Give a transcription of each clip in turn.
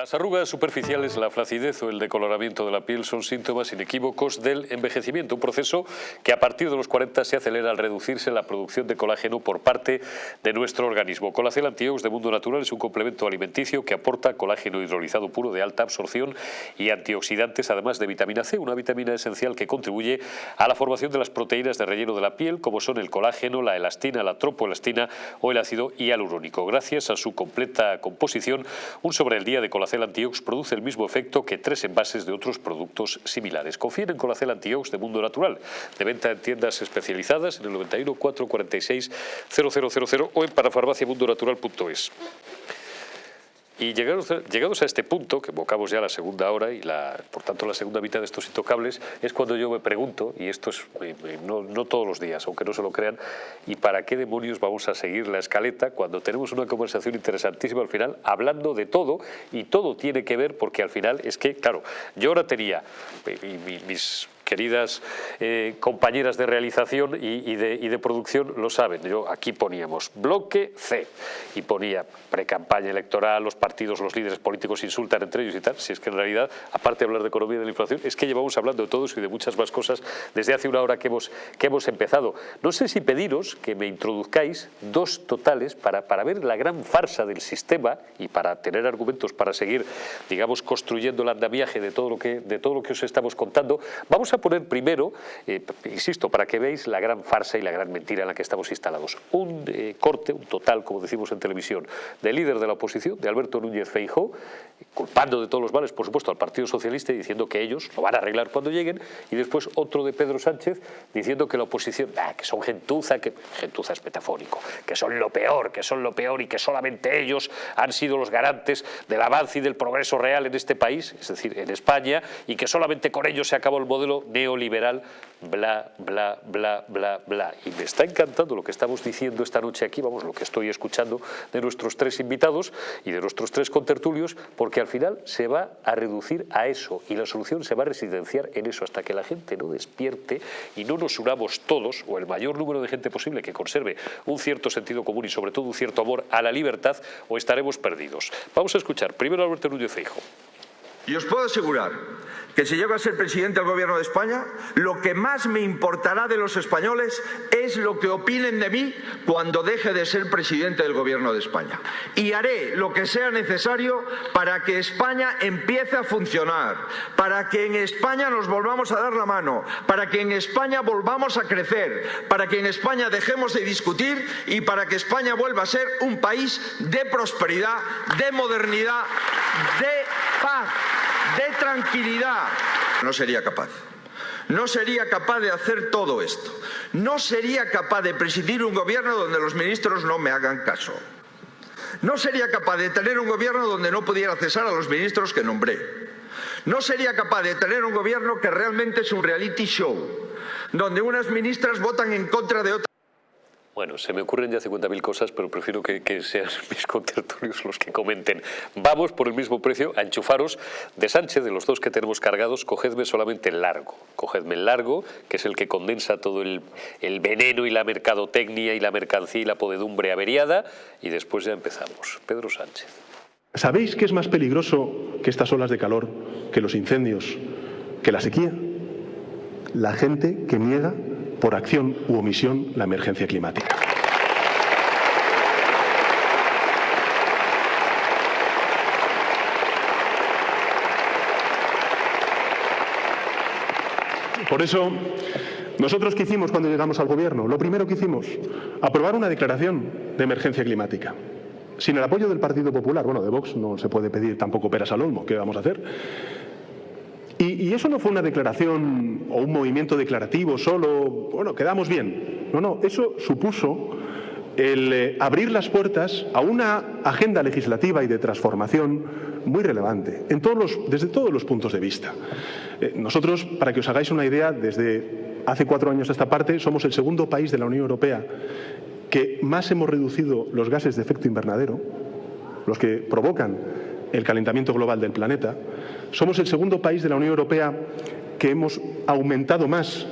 Las arrugas superficiales, la flacidez o el decoloramiento de la piel son síntomas inequívocos del envejecimiento, un proceso que a partir de los 40 se acelera al reducirse la producción de colágeno por parte de nuestro organismo. Colacel Antiox de Mundo Natural es un complemento alimenticio que aporta colágeno hidrolizado puro de alta absorción y antioxidantes, además de vitamina C, una vitamina esencial que contribuye a la formación de las proteínas de relleno de la piel, como son el colágeno, la elastina, la tropoelastina o el ácido hialurónico. Gracias a su completa composición, un sobre el día de colacel Colacel Antiox produce el mismo efecto que tres envases de otros productos similares. Confíen en Colacel Antiox de Mundo Natural, de venta en tiendas especializadas en el 91 446 0000 o en parafarmaciamundonatural.es. Y llegados, llegados, a este punto, que evocamos ya la segunda hora y la, por tanto la segunda mitad de estos intocables, es cuando yo me pregunto, y esto es no, no, todos los días, aunque no se lo crean, ¿y para qué demonios vamos a seguir la escaleta cuando tenemos una conversación interesantísima al final, hablando de todo, y todo tiene que ver porque al final es que, claro, yo ahora tenía, y mis queridas eh, compañeras de realización y, de, producción lo saben. Yo aquí poníamos bloque C y ponía pre-campaña electoral, los partidos, los líderes políticos insultan entre ellos y tal. Si es que en realidad, aparte de hablar de economía y de la inflación, es que llevamos hablando de todo eso y de muchas más cosas desde hace una hora que hemos, que hemos empezado. No sé si pediros que me introduzcáis dos totales para, para ver la gran farsa del sistema y para tener argumentos para seguir, digamos, construyendo el andamiaje de todo lo que, de todo lo que os estamos contando. Vamos a poner primero, eh, insisto, para que veáis la gran farsa y la gran mentira en la que estamos instalados. Un eh, corte, un total, como decimos en televisión, del líder de la oposición, de Alberto Núñez Feijóo, culpando de todos los males, por supuesto, al Partido Socialista y diciendo que ellos lo van a arreglar cuando lleguen, y después otro de Pedro Sánchez diciendo que la oposición, que son gentuza, que gentuza es metafórico, que son lo peor, que son lo peor y que solamente ellos han sido los garantes del avance y del progreso real en este país, es decir, en España, y que solamente con ellos se acabó el modelo neoliberal, bla, bla, bla, bla, bla. Y me está encantando lo que estamos diciendo esta noche aquí, vamos, lo que estoy escuchando de nuestros tres invitados y de nuestros tres contertulios, porque al final se va a reducir a eso y la solución se va a residenciar en eso hasta que la gente no despierte y no nos unamos todos, o el mayor número de gente posible que conserve un cierto sentido común y sobre todo un cierto amor a la libertad, o estaremos perdidos. Vamos a escuchar primero a Alberto Núñez Feijo. Y os puedo asegurar que si llego a ser presidente del Gobierno de España, lo que más me importará de los españoles es lo que opinen de mí cuando deje de ser presidente del Gobierno de España. Y haré lo que sea necesario para que España empiece a funcionar, para que en España nos volvamos a dar la mano, para que en España volvamos a crecer, para que en España dejemos de discutir y para que España vuelva a ser un país de prosperidad, de modernidad, de paz de tranquilidad. No sería capaz. No sería capaz de hacer todo esto. No sería capaz de presidir un gobierno donde los ministros no me hagan caso. No sería capaz de tener un gobierno donde no pudiera cesar a los ministros que nombré. No sería capaz de tener un gobierno que realmente es un reality show, donde unas ministras votan en contra de otras. Bueno, se me ocurren ya 50.000 cosas, pero prefiero que, sean mis contertulios los que comenten. Vamos por el mismo precio a enchufaros de Sánchez, de los dos que tenemos cargados, cogedme solamente el largo. Cogedme el largo, que es el que condensa todo el, el veneno y la mercadotecnia y la mercancía y la podedumbre averiada, y después ya empezamos. Pedro Sánchez. ¿Sabéis qué es más peligroso que estas olas de calor, que los incendios, que la sequía? La gente que niega por acción u omisión la emergencia climática. Por eso, nosotros qué hicimos cuando llegamos al gobierno? Lo primero que hicimos, aprobar una declaración de emergencia climática. Sin el apoyo del Partido Popular, bueno, de Vox no se puede pedir tampoco peras al olmo, ¿qué vamos a hacer? Y, eso no fue una declaración o un movimiento declarativo solo, bueno, quedamos bien. No, no, eso supuso el eh, abrir las puertas a una agenda legislativa y de transformación muy relevante, en todos los, desde todos los puntos de vista. Eh, nosotros, para que os hagáis una idea, desde hace cuatro años a esta parte, somos el segundo país de la Unión Europea que más hemos reducido los gases de efecto invernadero, los que provocan el calentamiento global del planeta. Somos el segundo país de la Unión Europea que hemos aumentado más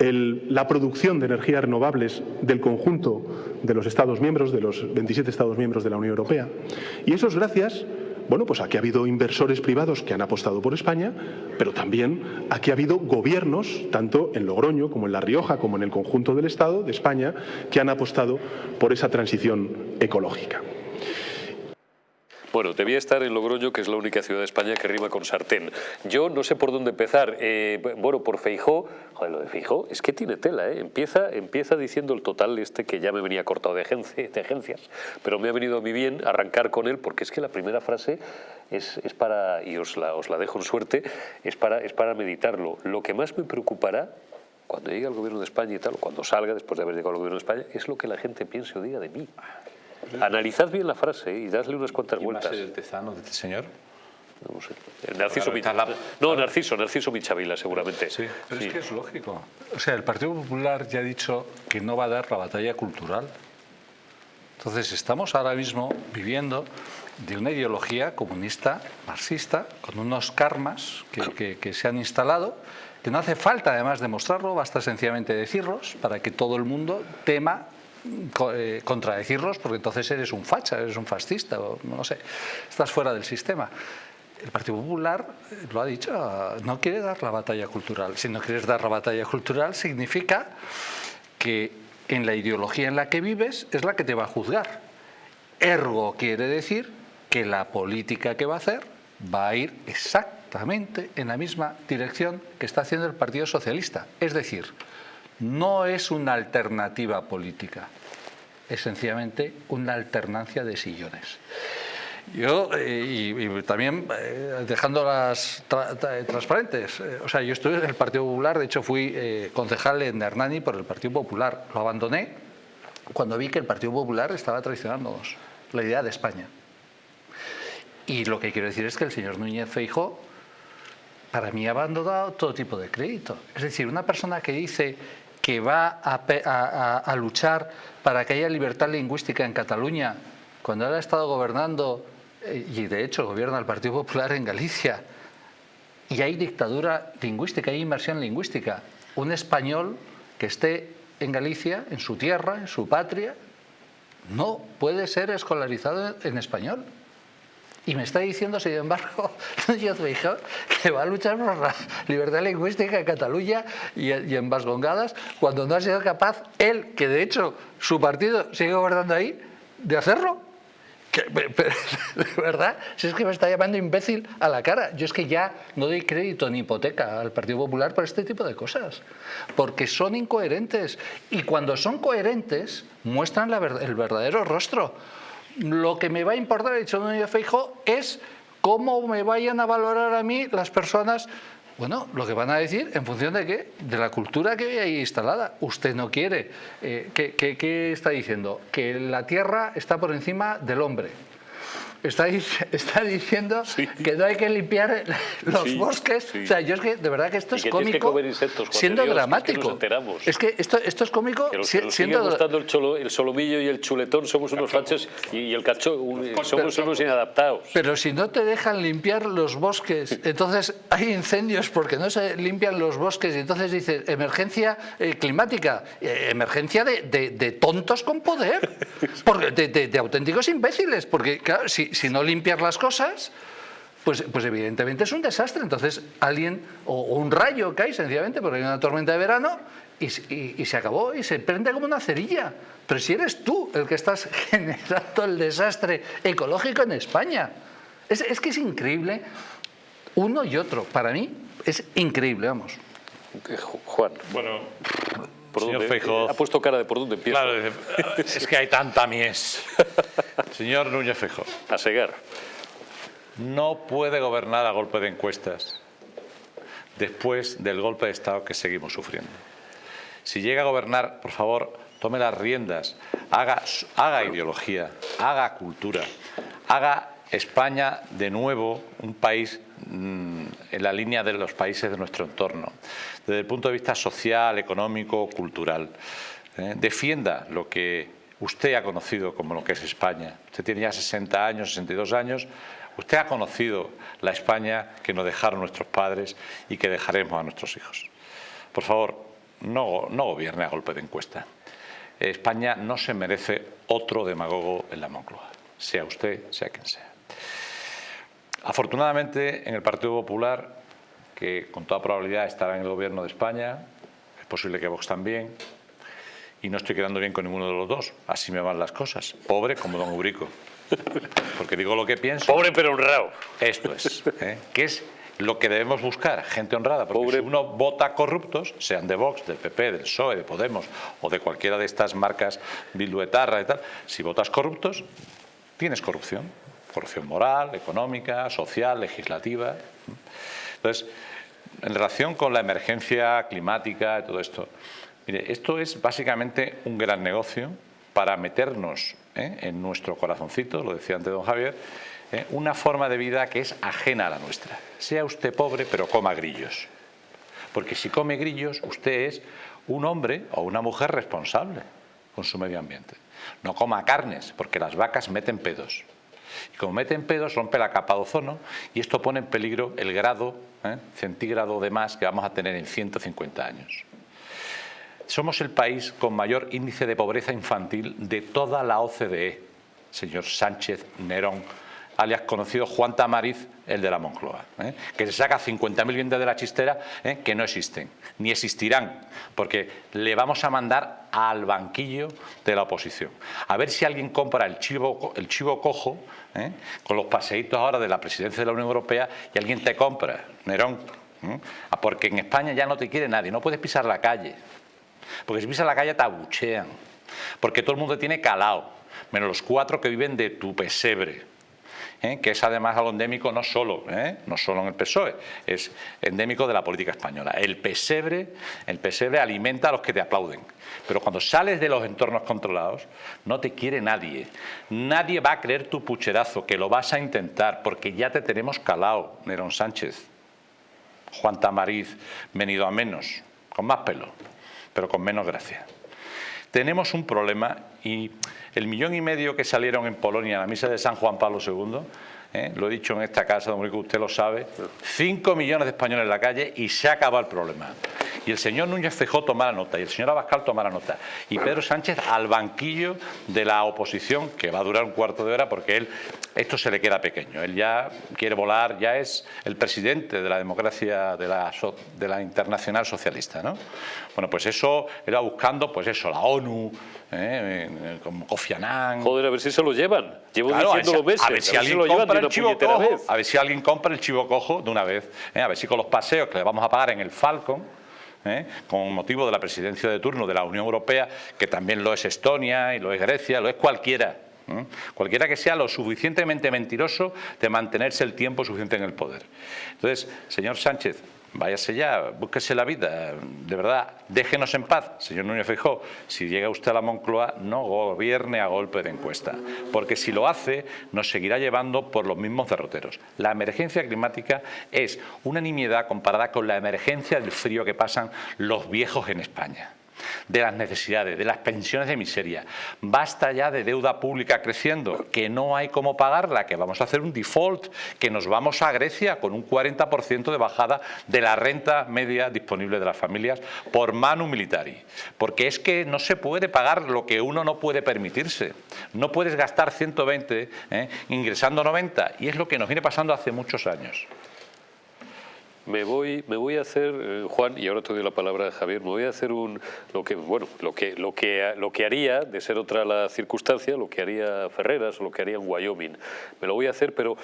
la producción de energías renovables del conjunto de los Estados miembros, de los 27 Estados miembros de la Unión Europea. Y eso es gracias bueno, pues aquí ha habido inversores privados que han apostado por España, pero también aquí ha habido gobiernos, tanto en Logroño como en La Rioja, como en el conjunto del Estado de España, que han apostado por esa transición ecológica. Bueno, debía estar en Logroño, que es la única ciudad de España que rima con sartén. Yo no sé por dónde empezar. Eh, bueno, por Feijó, joder, lo de Feijó es que tiene tela, ¿eh? Empieza, empieza diciendo el total este que ya me venía cortado de, agencias, pero me ha venido a mí bien arrancar con él porque es que la primera frase es, para, y os la, os la dejo en suerte, es para, es para meditarlo. Lo que más me preocupará cuando llegue al gobierno de España y tal, cuando salga después de haber llegado al gobierno de España, es lo que la gente piense o diga de mí. Analizad bien la frase y dadle unas cuantas vueltas. el tezano de este señor? No sé. Narciso, claro, no, Narciso, Narciso Michavila, seguramente. Sí, pero es que es lógico. O sea, el Partido Popular ya ha dicho que no va a dar la batalla cultural. Entonces, estamos ahora mismo viviendo de una ideología comunista, marxista, con unos karmas que, que se han instalado, que no hace falta además demostrarlo, basta sencillamente decirlos para que todo el mundo tema eh, contradecirlos porque entonces eres un facha, eres un fascista, o no sé, estás fuera del sistema. El Partido Popular eh, lo ha dicho, no quiere dar la batalla cultural. Si no quieres dar la batalla cultural significa que en la ideología en la que vives es la que te va a juzgar. Ergo quiere decir que la política que va a hacer va a ir exactamente en la misma dirección que está haciendo el Partido Socialista. Es decir, no es una alternativa política, es sencillamente una alternancia de sillones. Yo, eh, y, también eh, dejándolas transparentes, eh, o sea, yo estuve en el Partido Popular, de hecho fui concejal en Hernani por el Partido Popular, lo abandoné cuando vi que el Partido Popular estaba traicionándonos la idea de España. Y lo que quiero decir es que el señor Núñez Feijo para mí ha abandonado todo tipo de crédito. Es decir, una persona que dice que va a, luchar para que haya libertad lingüística en Cataluña, cuando él ha estado gobernando, eh, y de hecho gobierna el Partido Popular en Galicia, y hay dictadura lingüística, hay inmersión lingüística, un español que esté en Galicia, en su tierra, en su patria, no puede ser escolarizado en español. Y me está diciendo, sin embargo, que va a luchar por la libertad lingüística en Cataluña y, en Vascongadas, cuando no ha sido capaz él, que de hecho su partido sigue gobernando ahí, de hacerlo. de verdad, si es que me está llamando imbécil a la cara. Yo es que ya no doy crédito ni hipoteca al Partido Popular por este tipo de cosas, porque son incoherentes. Y cuando son coherentes, muestran el verdadero rostro lo que me va a importar, ha dicho Núñez Feijo, es cómo me vayan a valorar a mí las personas bueno, lo que van a decir en función de qué, de la cultura que hay ahí instalada. Usted no quiere. Eh, ¿qué, qué, está diciendo? Que la tierra está por encima del hombre. Está, está diciendo que no hay que limpiar los bosques. O sea, yo es que de verdad que esto es cómico, siendo dramático. Es que, esto, esto es cómico. Que siendo gustando el, cholo, el solomillo y el chuletón somos unos fachos y, el cacho somos unos inadaptados. Pero si no te dejan limpiar los bosques, entonces hay incendios porque no se limpian los bosques y entonces dice emergencia eh, climática, eh, emergencia de, de, tontos con poder, porque, de, de auténticos imbéciles, porque claro, si, si, no limpias las cosas, pues, pues, evidentemente es un desastre. Entonces alguien, o, un rayo cae sencillamente porque hay una tormenta de verano y, se acabó y se prende como una cerilla. Pero si eres tú el que estás generando el desastre ecológico en España. Es, es que es increíble uno y otro. Para mí es increíble, vamos. Juan. Bueno, Señor Feijóo, ha puesto cara de por dónde empieza. Claro, es que hay tanta mies. Señor Núñez Feijóo. A cegar. No puede gobernar a golpe de encuestas después del golpe de Estado que seguimos sufriendo. Si llega a gobernar, por favor, tome las riendas, haga, haga ideología, haga cultura, haga España de nuevo un país mm, en la línea de los países de nuestro entorno, desde el punto de vista social, económico, cultural. ¿eh? Defienda lo que usted ha conocido como lo que es España. Usted tiene ya 60 años, 62 años. Usted ha conocido la España que nos dejaron nuestros padres y que dejaremos a nuestros hijos. Por favor, no, no gobierne a golpe de encuesta. España no se merece otro demagogo en la Moncloa, sea usted, sea quien sea. Afortunadamente, en el Partido Popular, que con toda probabilidad estará en el gobierno de España, es posible que Vox también, y no estoy quedando bien con ninguno de los dos. Así me van las cosas. Pobre como don Ubrico. Porque digo lo que pienso. Pobre pero honrado. Esto es. ¿eh? Que es lo que debemos buscar, gente honrada. Porque si uno vota corruptos, sean de Vox, del PP, del PSOE, de Podemos o de cualquiera de estas marcas Bilduetarra y tal, si votas corruptos, tienes corrupción. Corrupción moral, económica, social, legislativa. Entonces, en relación con la emergencia climática y todo esto, Mire, esto es básicamente un gran negocio para meternos ¿eh? en nuestro corazoncito, lo decía antes don Javier, ¿eh? una forma de vida que es ajena a la nuestra. Sea usted pobre, pero coma grillos. Porque si come grillos, usted es un hombre o una mujer responsable con su medio ambiente. No coma carnes, porque las vacas meten pedos. Y como meten pedos, rompe la capa de ozono y esto pone en peligro el grado ¿eh? centígrado de más que vamos a tener en 150 años. Somos el país con mayor índice de pobreza infantil de toda la OCDE, señor Sánchez Nerón, alias conocido Juan Tamariz, el de la Moncloa, ¿eh? que se saca 50.000 bienes de la chistera ¿eh? que no existen, ni existirán, porque le vamos a mandar al banquillo de la oposición. A ver si alguien compra el chivo cojo, ¿eh? con los paseitos ahora de la presidencia de la Unión Europea, y alguien te compra, Nerón, porque en España ya no te quiere nadie, no puedes pisar la calle. Porque si pisas la calle te abuchean. Porque todo el mundo tiene calado, menos los cuatro que viven de tu pesebre. ¿Eh? que es además algo endémico no solo, ¿eh? no solo en el PSOE, es endémico de la política española. El pesebre, el pesebre alimenta a los que te aplauden, pero cuando sales de los entornos controlados no te quiere nadie. Nadie va a creer tu pucherazo, que lo vas a intentar, porque ya te tenemos calado, Nerón Sánchez, Juan Tamariz, venido a menos, con más pelo pero con menos gracia. Tenemos un problema y el millón y medio que salieron en Polonia en la misa de San Juan Pablo II, ¿eh? lo he dicho en esta casa, don Rico, usted lo sabe, 5 millones de españoles en la calle y se acaba el problema. Y el señor Núñez Fejó tomará nota y el señor Abascal tomará nota. Y Pedro Sánchez al banquillo de la oposición, que va a durar un cuarto de hora porque él, esto se le queda pequeño. Él ya quiere volar, ya es el presidente de la democracia de la, de la internacional socialista. ¿no? Bueno, pues eso, era buscando, pues eso, la ONU, ¿eh? como Kofi Annan. Joder, a ver si se lo llevan. Llevo diciendo meses. A ver si, alguien compra el chivo cojo, a ver si alguien compra el chivo cojo de una vez. ¿eh? A ver si con los paseos que le vamos a pagar en el Falcon, ¿eh? con motivo de la presidencia de turno de la Unión Europea, que también lo es Estonia y lo es Grecia, lo es cualquiera. Cualquiera que sea lo suficientemente mentiroso de mantenerse el tiempo suficiente en el poder. Entonces, señor Sánchez, váyase ya, búsquese la vida, de verdad, déjenos en paz, señor Núñez Feijóo, si llega usted a la Moncloa, no gobierne a golpe de encuesta, porque si lo hace, nos seguirá llevando por los mismos derroteros. La emergencia climática es una nimiedad comparada con la emergencia del frío que pasan los viejos en España de las necesidades, de las pensiones de miseria. Basta ya de deuda pública creciendo, que no hay cómo pagarla, que vamos a hacer un default, que nos vamos a Grecia con un 40% de bajada de la renta media disponible de las familias por manu militari. Porque es que no se puede pagar lo que uno no puede permitirse. No puedes gastar 120 ¿eh? ingresando 90 y es lo que nos viene pasando hace muchos años. Me voy, me voy a hacer, eh, Juan, y ahora te doy la palabra a Javier, me voy a hacer un, lo que, bueno, lo que, lo que, lo que haría, de ser otra la circunstancia, lo que haría Ferreras o lo que haría en Wyoming. Me lo voy a hacer, pero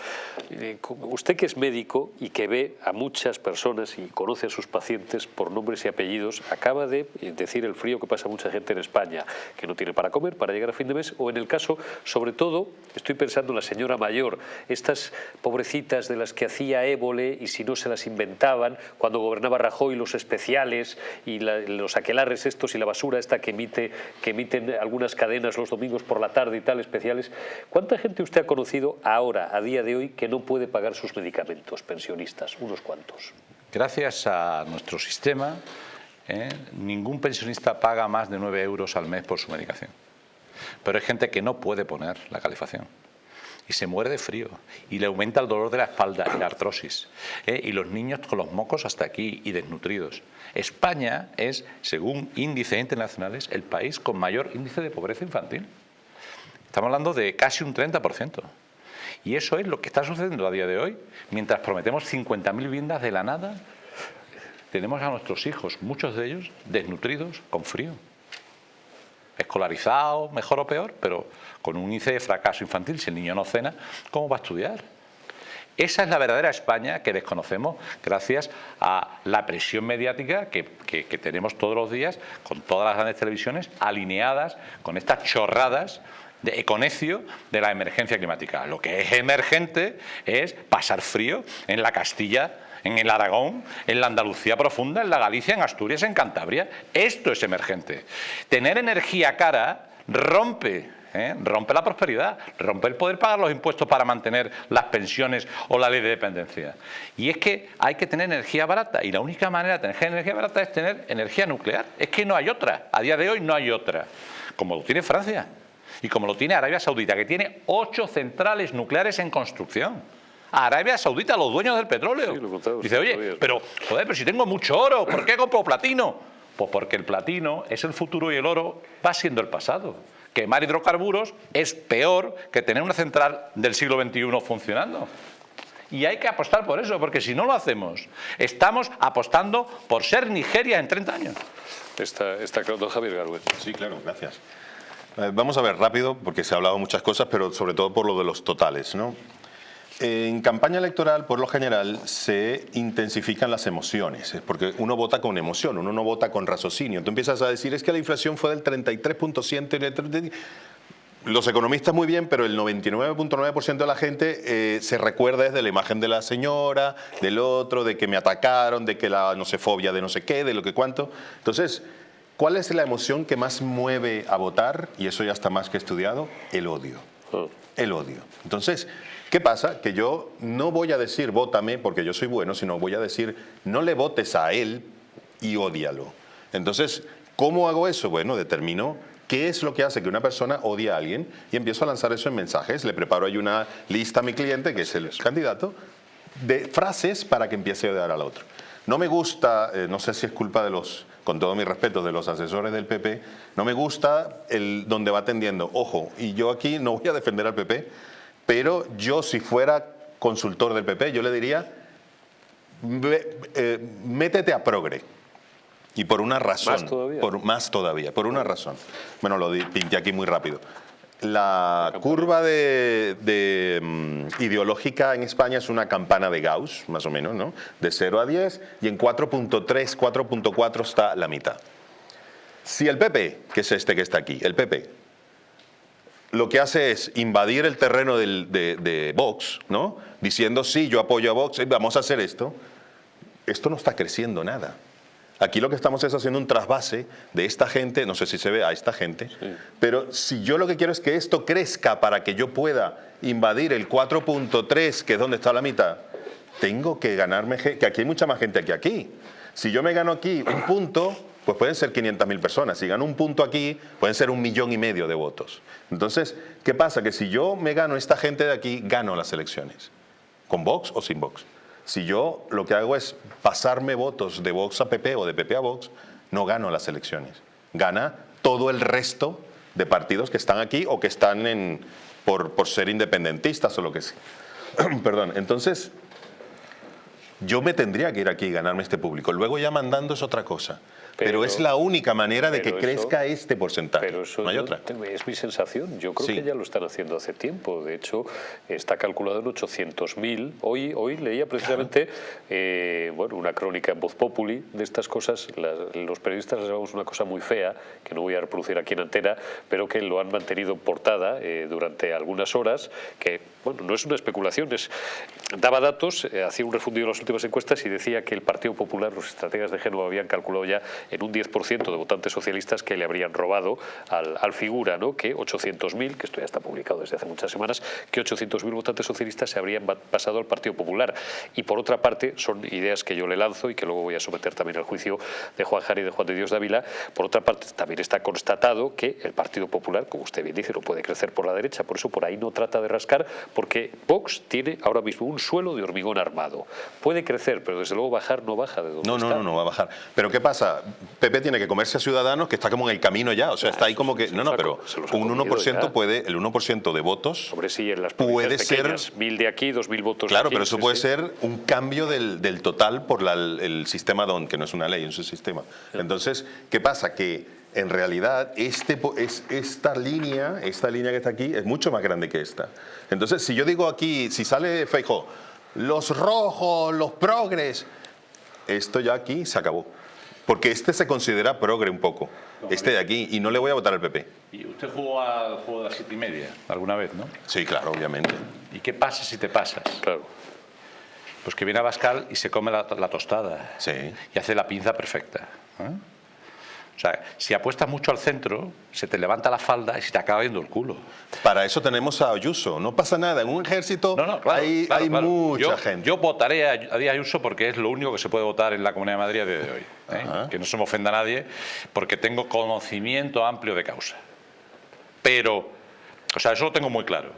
eh, usted que es médico y que ve a muchas personas y conoce a sus pacientes por nombres y apellidos, acaba de decir el frío que pasa mucha gente en España, que no tiene para comer, para llegar a fin de mes, o en el caso, sobre todo, estoy pensando en la señora mayor, estas pobrecitas de las que hacía ébole y si no se las inventaba, cuando gobernaba Rajoy los especiales y los aquelarres estos y la basura esta que, emite, que emiten algunas cadenas los domingos por la tarde y tal, especiales. ¿Cuánta gente usted ha conocido ahora, a día de hoy, que no puede pagar sus medicamentos, pensionistas? Unos cuantos. Gracias a nuestro sistema, ¿eh? ningún pensionista paga más de 9 euros al mes por su medicación. Pero hay gente que no puede poner la calefacción y se muere de frío y le aumenta el dolor de la espalda y la artrosis. ¿eh? Y los niños con los mocos hasta aquí y desnutridos. España es, según índices internacionales, el país con mayor índice de pobreza infantil. Estamos hablando de casi un 30%. Y eso es lo que está sucediendo a día de hoy. Mientras prometemos 50.000 viviendas de la nada, tenemos a nuestros hijos, muchos de ellos desnutridos, con frío. Escolarizados, mejor o peor, pero con un índice de fracaso infantil. Si el niño no cena, ¿cómo va a estudiar? Esa es la verdadera España que desconocemos gracias a la presión mediática que, tenemos todos los días con todas las grandes televisiones alineadas con estas chorradas de econecio de la emergencia climática. Lo que es emergente es pasar frío en la Castilla, en el Aragón, en la Andalucía profunda, en la Galicia, en Asturias, en Cantabria. Esto es emergente. Tener energía cara rompe ¿eh? rompe la prosperidad, rompe el poder pagar los impuestos para mantener las pensiones o la ley de dependencia. Y es que hay que tener energía barata y la única manera de tener energía barata es tener energía nuclear. Es que no hay otra, a día de hoy no hay otra, como lo tiene Francia y como lo tiene Arabia Saudita, que tiene ocho centrales nucleares en construcción. Arabia Saudita, los dueños del petróleo. Dice, oye, pero, joder, pero si tengo mucho oro, ¿por qué compro platino? Pues porque el platino es el futuro y el oro va siendo el pasado quemar hidrocarburos es peor que tener una central del siglo XXI funcionando. Y hay que apostar por eso, porque si no lo hacemos, estamos apostando por ser Nigeria en 30 años. Está, está claro, Javier Garbuet. Sí, claro, gracias. Eh, vamos a ver rápido, porque se ha hablado muchas cosas, pero sobre todo por lo de los totales. ¿no? En campaña electoral, por lo general, se intensifican las emociones, porque uno vota con emoción, uno no vota con raciocinio. Tú empiezas a decir, es que la inflación fue del 33.7%, los economistas muy bien, pero el 99.9% de la gente eh, se recuerda desde la imagen de la señora, del otro, de que me atacaron, de que la no sé, fobia de no sé qué, de lo que cuánto. Entonces, ¿cuál es la emoción que más mueve a votar? Y eso ya está más que estudiado, el odio. Oh. El odio. Entonces, ¿Qué pasa? Que yo no voy a decir vótame porque yo soy bueno, sino voy a decir no le votes a él y ódialo. Entonces, ¿cómo hago eso? Bueno, determino qué es lo que hace que una persona odie a alguien y empiezo a lanzar eso en mensajes. Le preparo ahí una lista a mi cliente, que es el candidato, de frases para que empiece a odiar al otro. No me gusta, eh, no sé si es culpa de los, con todo mi respeto, de los asesores del PP, no me gusta el donde va atendiendo. Ojo, y yo aquí no voy a defender al PP, pero yo si fuera consultor del PP, yo le diría, eh, métete a progre. Y por una razón. ¿Más todavía? Por, más todavía, por una razón. Bueno, lo pinté aquí muy rápido. La curva de, mm, ideológica en España es una campana de Gauss, más o menos, ¿no? De 0 a 10, y en 4.3, 4.4 está la mitad. Si el PP, que es este que está aquí, el PP, lo que hace es invadir el terreno de, Vox, ¿no? diciendo, sí, yo apoyo a Vox, eh, vamos a hacer esto. Esto no está creciendo nada. Aquí lo que estamos es haciendo un trasvase de esta gente, no sé si se ve a esta gente, pero si yo lo que quiero es que esto crezca para que yo pueda invadir el 4.3, que es donde está la mitad, tengo que ganarme, que aquí hay mucha más gente que aquí. Si yo me gano aquí un punto, pues pueden ser 500.000 personas. Si gano un punto aquí, pueden ser un millón y medio de votos. Entonces, ¿qué pasa? Que si yo me gano esta gente de aquí, gano las elecciones. ¿Con Vox o sin Vox? Si yo lo que hago es pasarme votos de Vox a PP o de PP a Vox, no gano las elecciones. Gana todo el resto de partidos que están aquí o que están en, por, por ser independentistas o lo que sea. Perdón, entonces yo me tendría que ir aquí y ganarme este público. Luego ya mandando es otra cosa. Pero, es la única manera de que crezca este porcentaje. Pero eso no hay otra. Es mi sensación. Yo creo que ya lo están haciendo hace tiempo. De hecho, está calculado en 800.000. Hoy, hoy leía precisamente eh, bueno, una crónica en Voz Populi de estas cosas. los periodistas les llamamos una cosa muy fea, que no voy a reproducir aquí en antena, pero que lo han mantenido en portada eh, durante algunas horas, que bueno, no es una especulación, es, daba datos, eh, hacía un refundido en las últimas encuestas y decía que el Partido Popular, los estrategas de Génova habían calculado ya en un 10% de votantes socialistas que le habrían robado al, figura, ¿no? que 800.000, que esto ya está publicado desde hace muchas semanas, que 800.000 votantes socialistas se habrían pasado al Partido Popular. Y por otra parte, son ideas que yo le lanzo y que luego voy a someter también al juicio de Juan Jari y de Juan de Dios Dávila. Por otra parte, también está constatado que el Partido Popular, como usted bien dice, no puede crecer por la derecha, por eso por ahí no trata de rascar, porque Vox tiene ahora mismo un suelo de hormigón armado. Puede crecer, pero desde luego bajar no baja de donde no, está. No, no, no va a bajar. Pero ¿qué pasa? PP tiene que comerse a Ciudadanos, que está como en el camino ya, o sea, está ahí como que... No, no, pero un comido 1% ya. puede, el 1% de votos Hombre, sí, en las puede ser... mil de aquí, dos mil votos Claro, aquí, pero eso puede ser un cambio del, del total por la- el sistema DON, que no es una ley, es un sistema. Entonces, ¿qué pasa? Que en realidad este, es, esta línea, esta línea que está aquí, es mucho más grande que esta. Entonces, si yo digo aquí, si sale Feijóo, los rojos, los progres, esto ya aquí se acabó. Porque este se considera progre un poco, este de aquí, y no le voy a votar al PP. Y usted jugó al juego de las siete y media alguna vez, ¿no? Sí, claro, obviamente. ¿Y qué pasa si te pasas? Claro. Pues que viene a Bascal y se come la, la tostada. Sí. Y hace la pinza perfecta. ¿eh? O sea, si apuestas mucho al centro, se te levanta la falda y se te acaba viendo el culo. Para eso tenemos a Ayuso, no pasa nada, en un ejército No, no, claro, hay, claro, hay claro. mucha yo, gente. Yo votaré a, a Díaz Ayuso porque es lo único que se puede votar en la Comunidad de Madrid a día de hoy. ¿Eh? Que no se me ofenda a nadie, porque tengo conocimiento amplio de causa. Pero, o sea, eso lo tengo muy claro.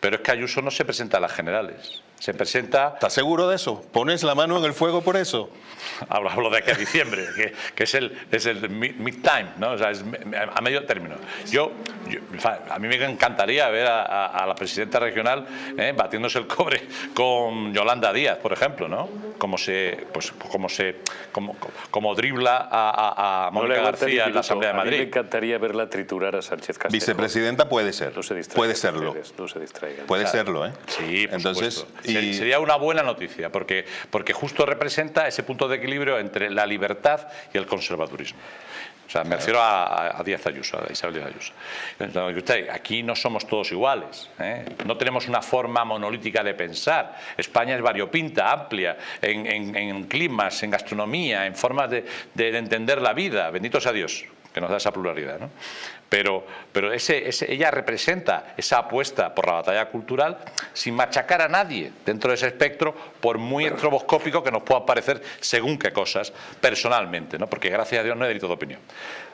Pero es que Ayuso no se presenta a las generales. Se presenta ¿Estás seguro de eso? ¿Pones la mano en el fuego por eso? Hablo, hablo de aquí a diciembre, que, que es el, es el mid- mid-time, ¿no? O sea, es a medio término. Yo, a mí me encantaría ver a, a- a la presidenta regional ¿eh? batiéndose el cobre con Yolanda Díaz, por ejemplo, ¿no? Como se, pues, como se, como, como dribla a, a- a Mónica García en la. Asamblea de A mí me Madrid. encantaría verla triturar a Sánchez Castell. Vicepresidenta puede ser. No se puede serlo. no se distraigan. Puede Claro. serlo, ¿eh? Sí, por Entonces, supuesto. Y- Sería una buena noticia, porque, porque justo representa ese punto de equilibrio entre la libertad y el conservadurismo. O sea, me refiero a, Díaz Ayuso, a Isabel Díaz Ayuso. Entonces, aquí no somos todos iguales, ¿eh? no tenemos una forma monolítica de pensar. España es variopinta, amplia, en, en- en climas, en gastronomía, en formas de entender la vida. Bendito sea Dios que nos da esa pluralidad. ¿no? Pero, pero ese, ese- ella representa esa apuesta por la batalla cultural sin machacar a nadie dentro de ese espectro, por muy estroboscópico que nos pueda parecer según qué cosas personalmente, ¿no? porque gracias a Dios no hay delito de opinión.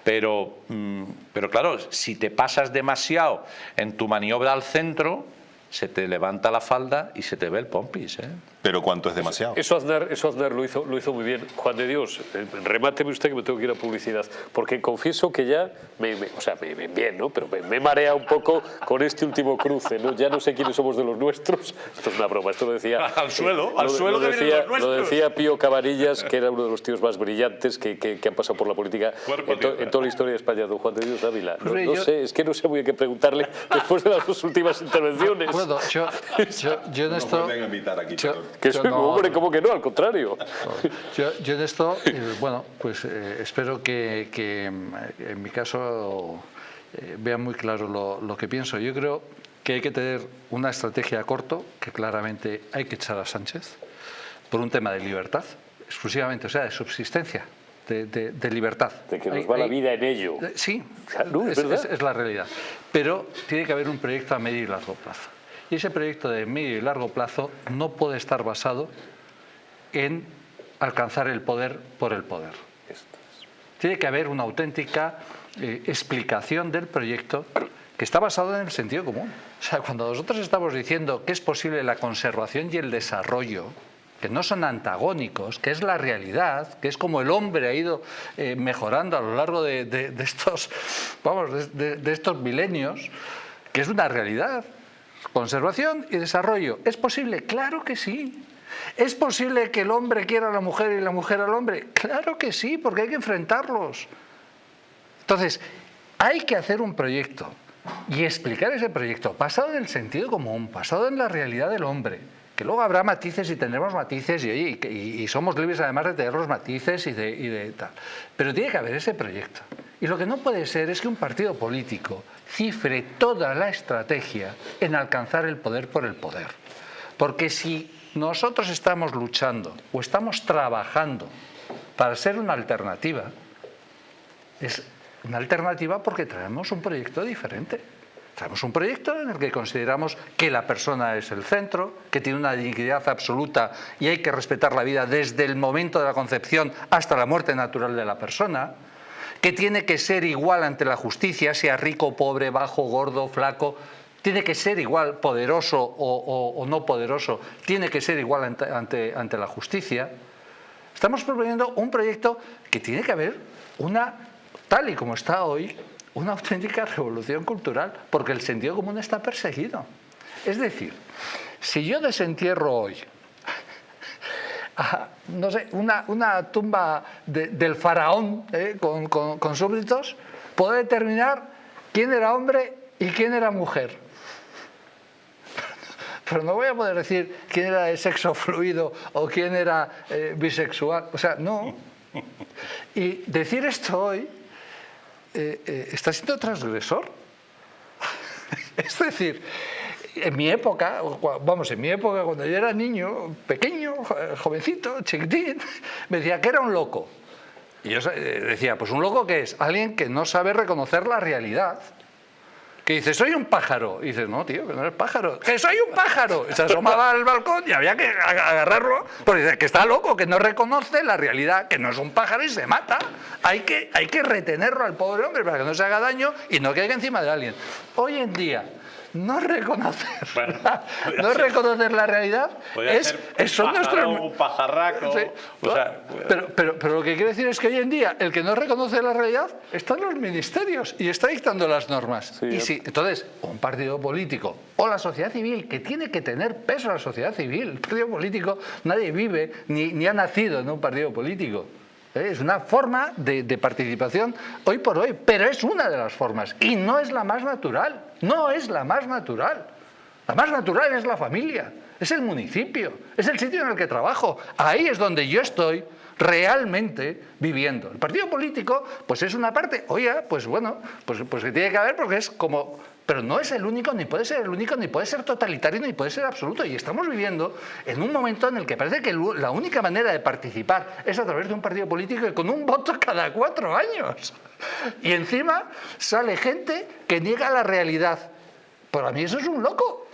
Pero, mm, pero claro, si te pasas demasiado en tu maniobra al centro, se te levanta la falda y se te ve el pompis. ¿eh? Pero ¿cuánto es demasiado? Eso Aznar, eso Aznar lo, hizo, lo hizo muy bien. Juan de Dios, eh, remáteme usted que me tengo que ir a publicidad. Porque confieso que ya, me, me- o sea, me, me- bien, ¿no? Pero me, me marea un poco con este último cruce, ¿no? Ya no sé quiénes somos de los nuestros. Esto es una broma, esto lo decía... Al suelo, lo- al suelo lo que decía, los nuestros. Lo decía Pío Cabanillas, que era uno de los tíos más brillantes que, que- que han pasado por la política en, to- en toda la historia de España. Don Juan de Dios Dávila. No, no yo- sé, es que no sé muy bien qué preguntarle después de las dos últimas intervenciones. Bueno, yo, yo, yo en esto... invitar aquí, yo- Que soy, no- hombre, ¿cómo que no? Al contrario. Yo, yo en esto, eh, bueno, pues eh, espero que, que, mm, en mi caso eh, vean muy claro lo, lo que pienso. Yo creo que hay que tener una estrategia a corto, que claramente hay que echar a Sánchez, por un tema de libertad, exclusivamente, o sea, de subsistencia, de, de- de libertad. De que nos Hay- va la vida en ello. Eh, Sí, es verdad. es- es la realidad. Pero tiene que haber un proyecto a medio y largo plazo. Y ese proyecto de medio y largo plazo no puede estar basado en alcanzar el poder por el poder. Tiene que haber una auténtica eh, explicación del proyecto que está basado en el sentido común. O sea, cuando nosotros estamos diciendo que es posible la conservación y el desarrollo, que no son antagónicos, que es la realidad, que es como el hombre ha ido eh, mejorando a lo largo de, estos, vamos, de estos milenios, que es una realidad. Conservación y desarrollo. ¿Es posible? Claro que sí. ¿Es posible que el hombre quiera a la mujer y la mujer al hombre? Claro que sí, porque hay que enfrentarlos. Entonces, hay que hacer un proyecto y explicar ese proyecto basado en el sentido común, basado en la realidad del hombre. Que luego habrá matices y tendremos matices y, oye, y somos libres además de tener los matices y de, y de tal. Pero tiene que haber ese proyecto. Y lo que no puede ser es que un partido político cifre toda la estrategia en alcanzar el poder por el poder. Porque si nosotros estamos luchando o estamos trabajando para ser una alternativa, es una alternativa porque traemos un proyecto diferente. Traemos un proyecto en el que consideramos que la persona es el centro, que tiene una dignidad absoluta y hay que respetar la vida desde el momento de la concepción hasta la muerte natural de la persona, que tiene que ser igual ante la justicia, sea rico, pobre, bajo, gordo, flaco, tiene que ser igual poderoso o, no poderoso, tiene que ser igual ante- ante- ante la justicia. Estamos proponiendo un proyecto que tiene que haber una, tal y como está hoy, una auténtica revolución cultural, porque el sentido común está perseguido. Es decir, si yo desentierro hoy no sé, una, tumba del faraón eh, con, súbditos, puedo determinar quién era hombre y quién era mujer pero no voy a poder decir quién era de sexo fluido o quién era eh, bisexual. O sea, no. Y decir esto hoy eh, está siendo transgresor. es decir, en mi época, vamos, en mi época, cuando yo era niño, pequeño, jovencito, chiquitín, me decía que era un loco. Y yo decía, pues un loco que es alguien que no sabe reconocer la realidad que dice, soy un pájaro. Y dices, no, tío, que no eres pájaro. ¡Que soy un pájaro! se asomaba al balcón y había que agarrarlo, porque dice que está loco, que no reconoce la realidad, que no es un pájaro y se mata. Hay que, hay que retenerlo al pobre hombre para que no se haga daño y no caiga encima de alguien. Hoy en día, no reconocer, no reconocer la realidad es, son nuestros... Un pajarraco, pero, pero, pero, lo que quiero decir es que hoy en día el que no reconoce la realidad está en los ministerios y está dictando las normas. y si, entonces, un partido político o la sociedad civil, que tiene que tener peso la sociedad civil, el partido político, nadie vive ni, ni ha nacido en un partido político. ¿Eh? Es una forma de, participación hoy por hoy, pero es una de las formas y no es la más natural, no es la más natural. La más natural es la familia, es el municipio, es el sitio en el que trabajo. Ahí es donde yo estoy realmente viviendo. El partido político, pues es una parte, oye, pues bueno, pues, pues que tiene que haber porque es como pero no es el único, ni puede ser el único, ni puede ser totalitario, ni puede ser absoluto. Y estamos viviendo en un momento en el que parece que la única manera de participar es a través de un partido político y con un voto cada cuatro años. Y encima sale gente que niega la realidad. Para mí eso es un loco.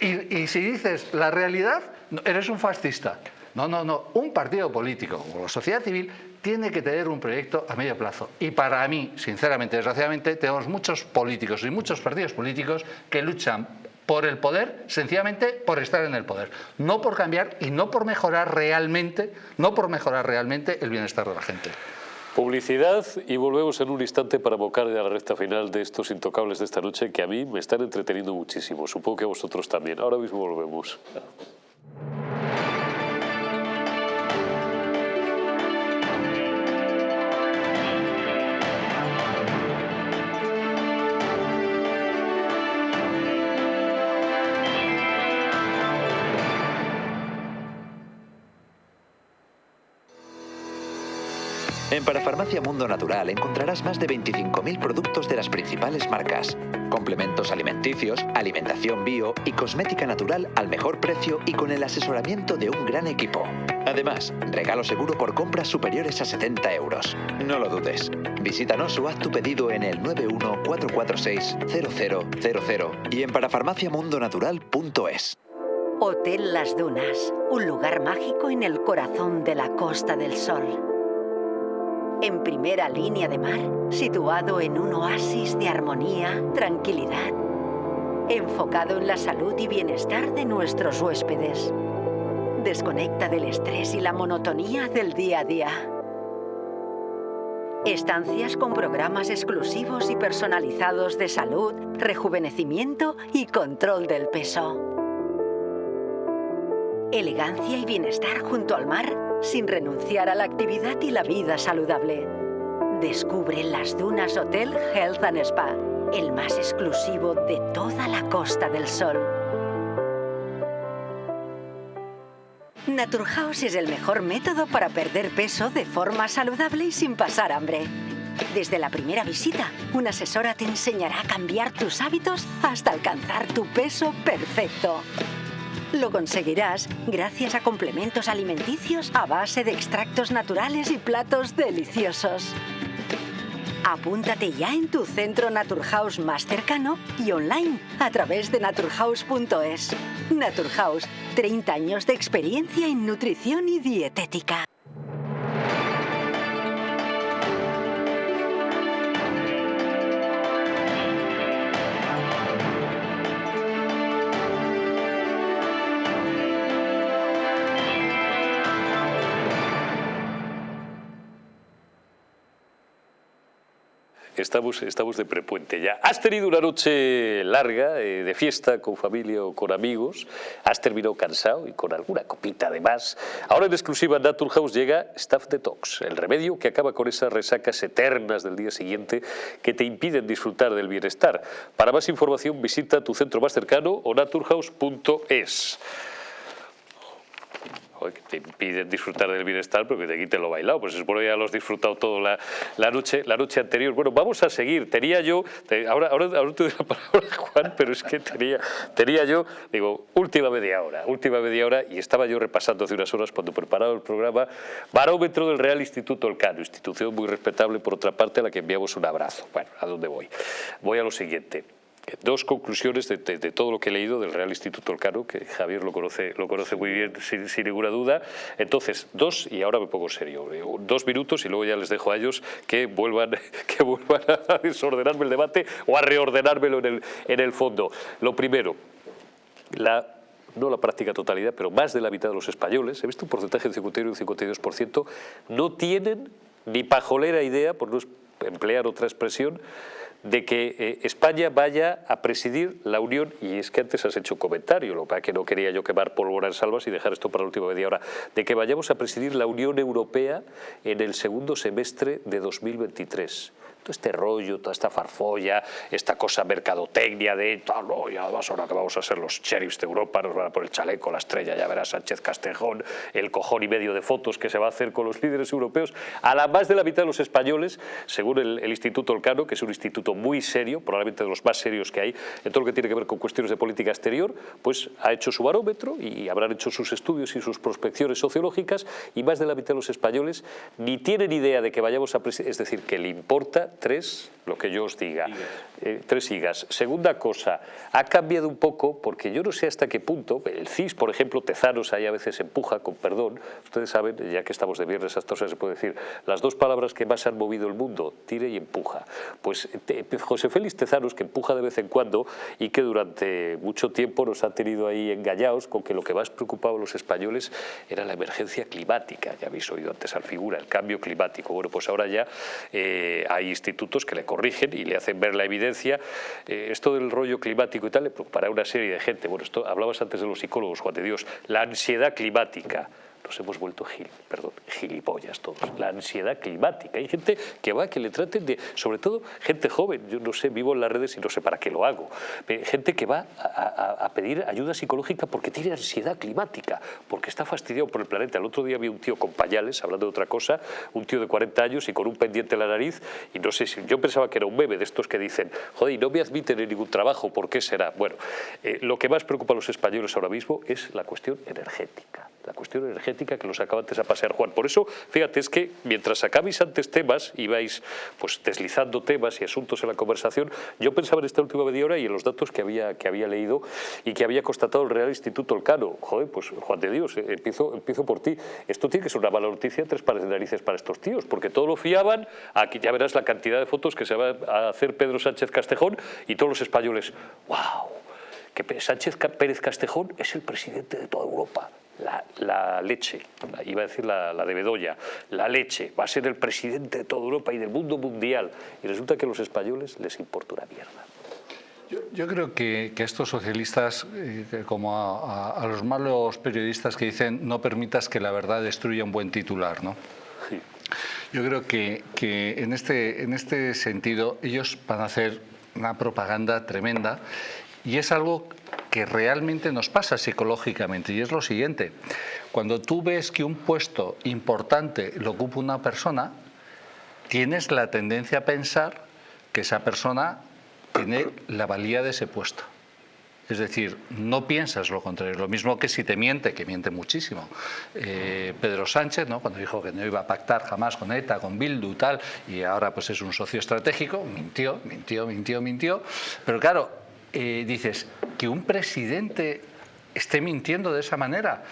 Y, y si dices la realidad, eres un fascista. No, no, no. Un partido político o la sociedad civil tiene que tener un proyecto a medio plazo. Y para mí, sinceramente, desgraciadamente, tenemos muchos políticos y muchos partidos políticos que luchan por el poder, sencillamente por estar en el poder. No por cambiar y no por mejorar realmente, no por mejorar realmente el bienestar de la gente. Publicidad y volvemos en un instante para abocar a la recta final de estos intocables de esta noche que a mí me están entreteniendo muchísimo. Supongo que a vosotros también. Ahora mismo volvemos. En Parafarmacia Mundo Natural encontrarás más de 25.000 productos de las principales marcas, complementos alimenticios, alimentación bio y cosmética natural al mejor precio y con el asesoramiento de un gran equipo. Además, regalo seguro por compras superiores a 70 euros. No lo dudes. Visítanos o haz tu pedido en el 914460000 y en parafarmaciamundonatural.es. Hotel Las Dunas, un lugar mágico en el corazón de la Costa del Sol en primera línea de mar, situado en un oasis de armonía, tranquilidad, enfocado en la salud y bienestar de nuestros huéspedes. Desconecta del estrés y la monotonía del día a día. Estancias con programas exclusivos y personalizados de salud, rejuvenecimiento y control del peso. Elegancia y bienestar junto al mar sin renunciar a la actividad y la vida saludable. Descubre las Dunas Hotel Health and Spa, el más exclusivo de toda la Costa del Sol. Naturhaus es el mejor método para perder peso de forma saludable y sin pasar hambre. Desde la primera visita, una asesora te enseñará a cambiar tus hábitos hasta alcanzar tu peso perfecto. Lo conseguirás gracias a complementos alimenticios a base de extractos naturales y platos deliciosos. Apúntate ya en tu centro Naturhaus más cercano y online a través de naturhaus.es. Naturhaus, 30 años de experiencia en nutrición y dietética. Estamos, estamos de prepuente ya. Has tenido una noche larga eh, de fiesta con familia o con amigos, has terminado cansado y con alguna copita de más. Ahora en exclusiva en Naturhaus llega Staff Detox, el remedio que acaba con esas resacas eternas del día siguiente que te impiden disfrutar del bienestar. Para más información visita tu centro más cercano o naturhaus.es que te impiden disfrutar del bienestar porque te quiten lo bailado. Pues supone que ya lo has disfrutado todo la, la, noche, la noche anterior. Bueno, vamos a seguir. Tenía yo, ahora, ahora, ahora te doy la palabra, Juan, pero es que tenía, tenía yo, digo, última media hora, última media hora, y estaba yo repasando hace unas horas cuando preparaba el programa, barómetro del Real Instituto Elcano, institución muy respetable por otra parte a la que enviamos un abrazo. Bueno, ¿a dónde voy? Voy a lo siguiente dos conclusiones de, todo lo que he leído del Real Instituto Elcano, que Javier lo conoce, lo conoce muy bien sin, ninguna duda. Entonces, dos, y ahora me pongo serio, dos minutos y luego ya les dejo a ellos que vuelvan, que vuelvan a desordenarme el debate o a reordenármelo en el, en el fondo. Lo primero, no la práctica totalidad, pero más de la mitad de los españoles, he visto un porcentaje de 51 y un 52%, no tienen ni pajolera idea, por no emplear otra expresión, de que eh, España vaya a presidir la Unión, y es que antes has hecho comentario, lo que no quería yo quemar pólvora en salvas y dejar esto para la última media hora, de que vayamos a presidir la Unión Europea en el segundo semestre de 2023 este rollo, toda esta farfolla, esta cosa mercadotecnia de, ah, no, ya además ahora que vamos a ser los sheriffs de Europa, nos van a poner el chaleco, la estrella, ya verás Sánchez Castejón, el cojón y medio de fotos que se va a hacer con los líderes europeos, a la más de la mitad de los españoles, según el, el Instituto Olcano, que es un instituto muy serio, probablemente de los más serios que hay, en todo lo que tiene que ver con cuestiones de política exterior, pues ha hecho su barómetro y habrán hecho sus estudios y sus prospecciones sociológicas y más de la mitad de los españoles ni tienen idea de que vayamos a es decir, que le importa tres, lo que yo os diga, eh, tres higas. Segunda cosa, ha cambiado un poco, porque yo no sé hasta qué punto, el CIS, por ejemplo, Tezanos ahí a veces empuja, con perdón, ustedes saben, ya que estamos de viernes, hasta se puede decir, las dos palabras que más han movido el mundo, tire y empuja. Pues José Félix Tezanos, que empuja de vez en cuando y que durante mucho tiempo nos ha tenido ahí engañados con que lo que más preocupaba a los españoles era la emergencia climática, ya habéis oído antes al figura, el cambio climático. Bueno, pues ahora ya eh, hay institutos que le corrigen y le hacen ver la evidencia. Eh, esto del rollo climático y tal le preocupará a una serie de gente. Bueno, esto hablabas antes de los psicólogos, Juan de Dios, la ansiedad climática nos hemos vuelto gil, perdón, gilipollas todos. La ansiedad climática. Hay gente que va, que le traten de, sobre todo gente joven, yo no sé, vivo en las redes y no sé para qué lo hago. Gente que va a, pedir ayuda psicológica porque tiene ansiedad climática, porque está fastidiado por el planeta. El otro día vi un tío con pañales, hablando de otra cosa, un tío de 40 años y con un pendiente en la nariz, y no sé si, yo pensaba que era un bebé de estos que dicen, joder, y no me admiten en ningún trabajo, ¿por qué será? Bueno, eh, lo que más preocupa a los españoles ahora mismo es la cuestión energética la cuestión energética que los acaba antes a pasear Juan. Por eso, fíjate, es que mientras sacabais antes temas, ibais pues deslizando temas y asuntos en la conversación, yo pensaba en esta última media hora y en los datos que había, que había leído y que había constatado el Real Instituto Elcano. Joder, pues Juan de Dios, eh, empiezo, empiezo por ti. Esto tiene que ser una mala noticia, tres pares de narices para estos tíos, porque todo lo fiaban, aquí ya verás la cantidad de fotos que se va a hacer Pedro Sánchez Castejón y todos los españoles, wow, que Sánchez Pérez Castejón es el presidente de toda Europa la, leche, iba a decir la, de Bedoya, la leche, va a ser el presidente de toda Europa y del mundo mundial. Y resulta que a los españoles les importa una mierda. Yo, creo que, que, estos socialistas, eh, como a, los malos periodistas que dicen no permitas que la verdad destruya un buen titular, ¿no? Yo creo que, que en, este, en este sentido ellos van a hacer una propaganda tremenda y es algo que realmente nos pasa psicológicamente y es lo siguiente. Cuando tú ves que un puesto importante lo ocupa una persona, tienes la tendencia a pensar que esa persona tiene la valía de ese puesto. Es decir, no piensas lo contrario. Lo mismo que si te miente, que miente muchísimo. Eh, Pedro Sánchez, ¿no? cuando dijo que no iba a pactar jamás con ETA, con Bildu, tal, y ahora pues es un socio estratégico, mintió, mintió, mintió, mintió. Pero claro, dices, que un presidente esté mintiendo de esa manera,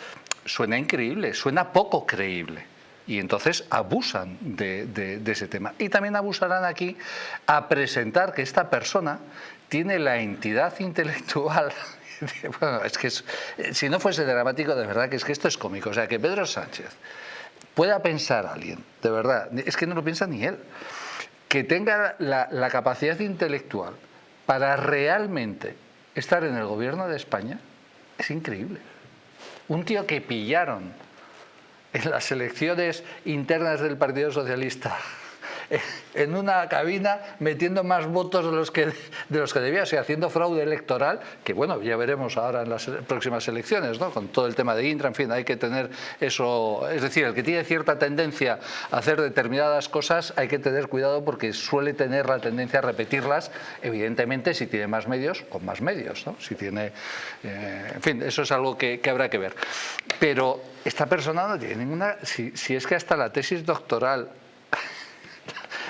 suena increíble, suena poco creíble. Y entonces abusan de, ese tema. Y también abusarán aquí a presentar que esta persona tiene la entidad intelectual bueno, es que si no fuese dramático, de verdad que es que esto es cómico. O sea, que Pedro Sánchez pueda pensar a alguien, de verdad, es que no lo piensa ni él, que tenga la, la capacidad intelectual para realmente estar en el gobierno de España es increíble. Un tío que pillaron en las elecciones internas del Partido Socialista en una cabina metiendo más votos de los que, de los que debía, o sea, haciendo fraude electoral, que bueno, ya veremos ahora en las próximas elecciones, ¿no? con todo el tema de Intra, en fin, hay que tener eso, es decir, el que tiene cierta tendencia a hacer determinadas cosas, hay que tener cuidado porque suele tener la tendencia a repetirlas, evidentemente si tiene más medios, con más medios, ¿no? si tiene, eh, en fin, eso es algo que, que, habrá que ver. Pero esta persona no tiene ninguna, si, si es que hasta la tesis doctoral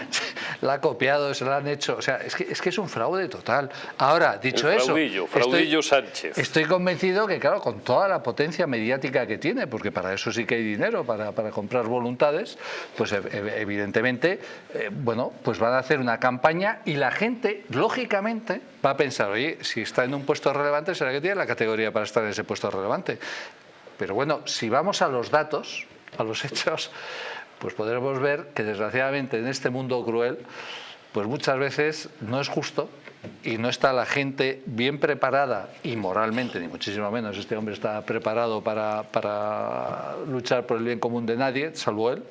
la ha copiado, se la han hecho. O sea, es que es, que es un fraude total. Ahora, dicho El eso. fraudillo, fraudillo estoy, Sánchez. Estoy convencido que, claro, con toda la potencia mediática que tiene, porque para eso sí que hay dinero, para, para comprar voluntades, pues evidentemente, eh, bueno, pues van a hacer una campaña y la gente, lógicamente, va a pensar, oye, si está en un puesto relevante, será que tiene la categoría para estar en ese puesto relevante. Pero bueno, si vamos a los datos, a los hechos, pues podremos ver que desgraciadamente en este mundo cruel, pues muchas veces no es justo y no está la gente bien preparada y moralmente, ni muchísimo menos, este hombre está preparado para, para luchar por el bien común de nadie, salvo él,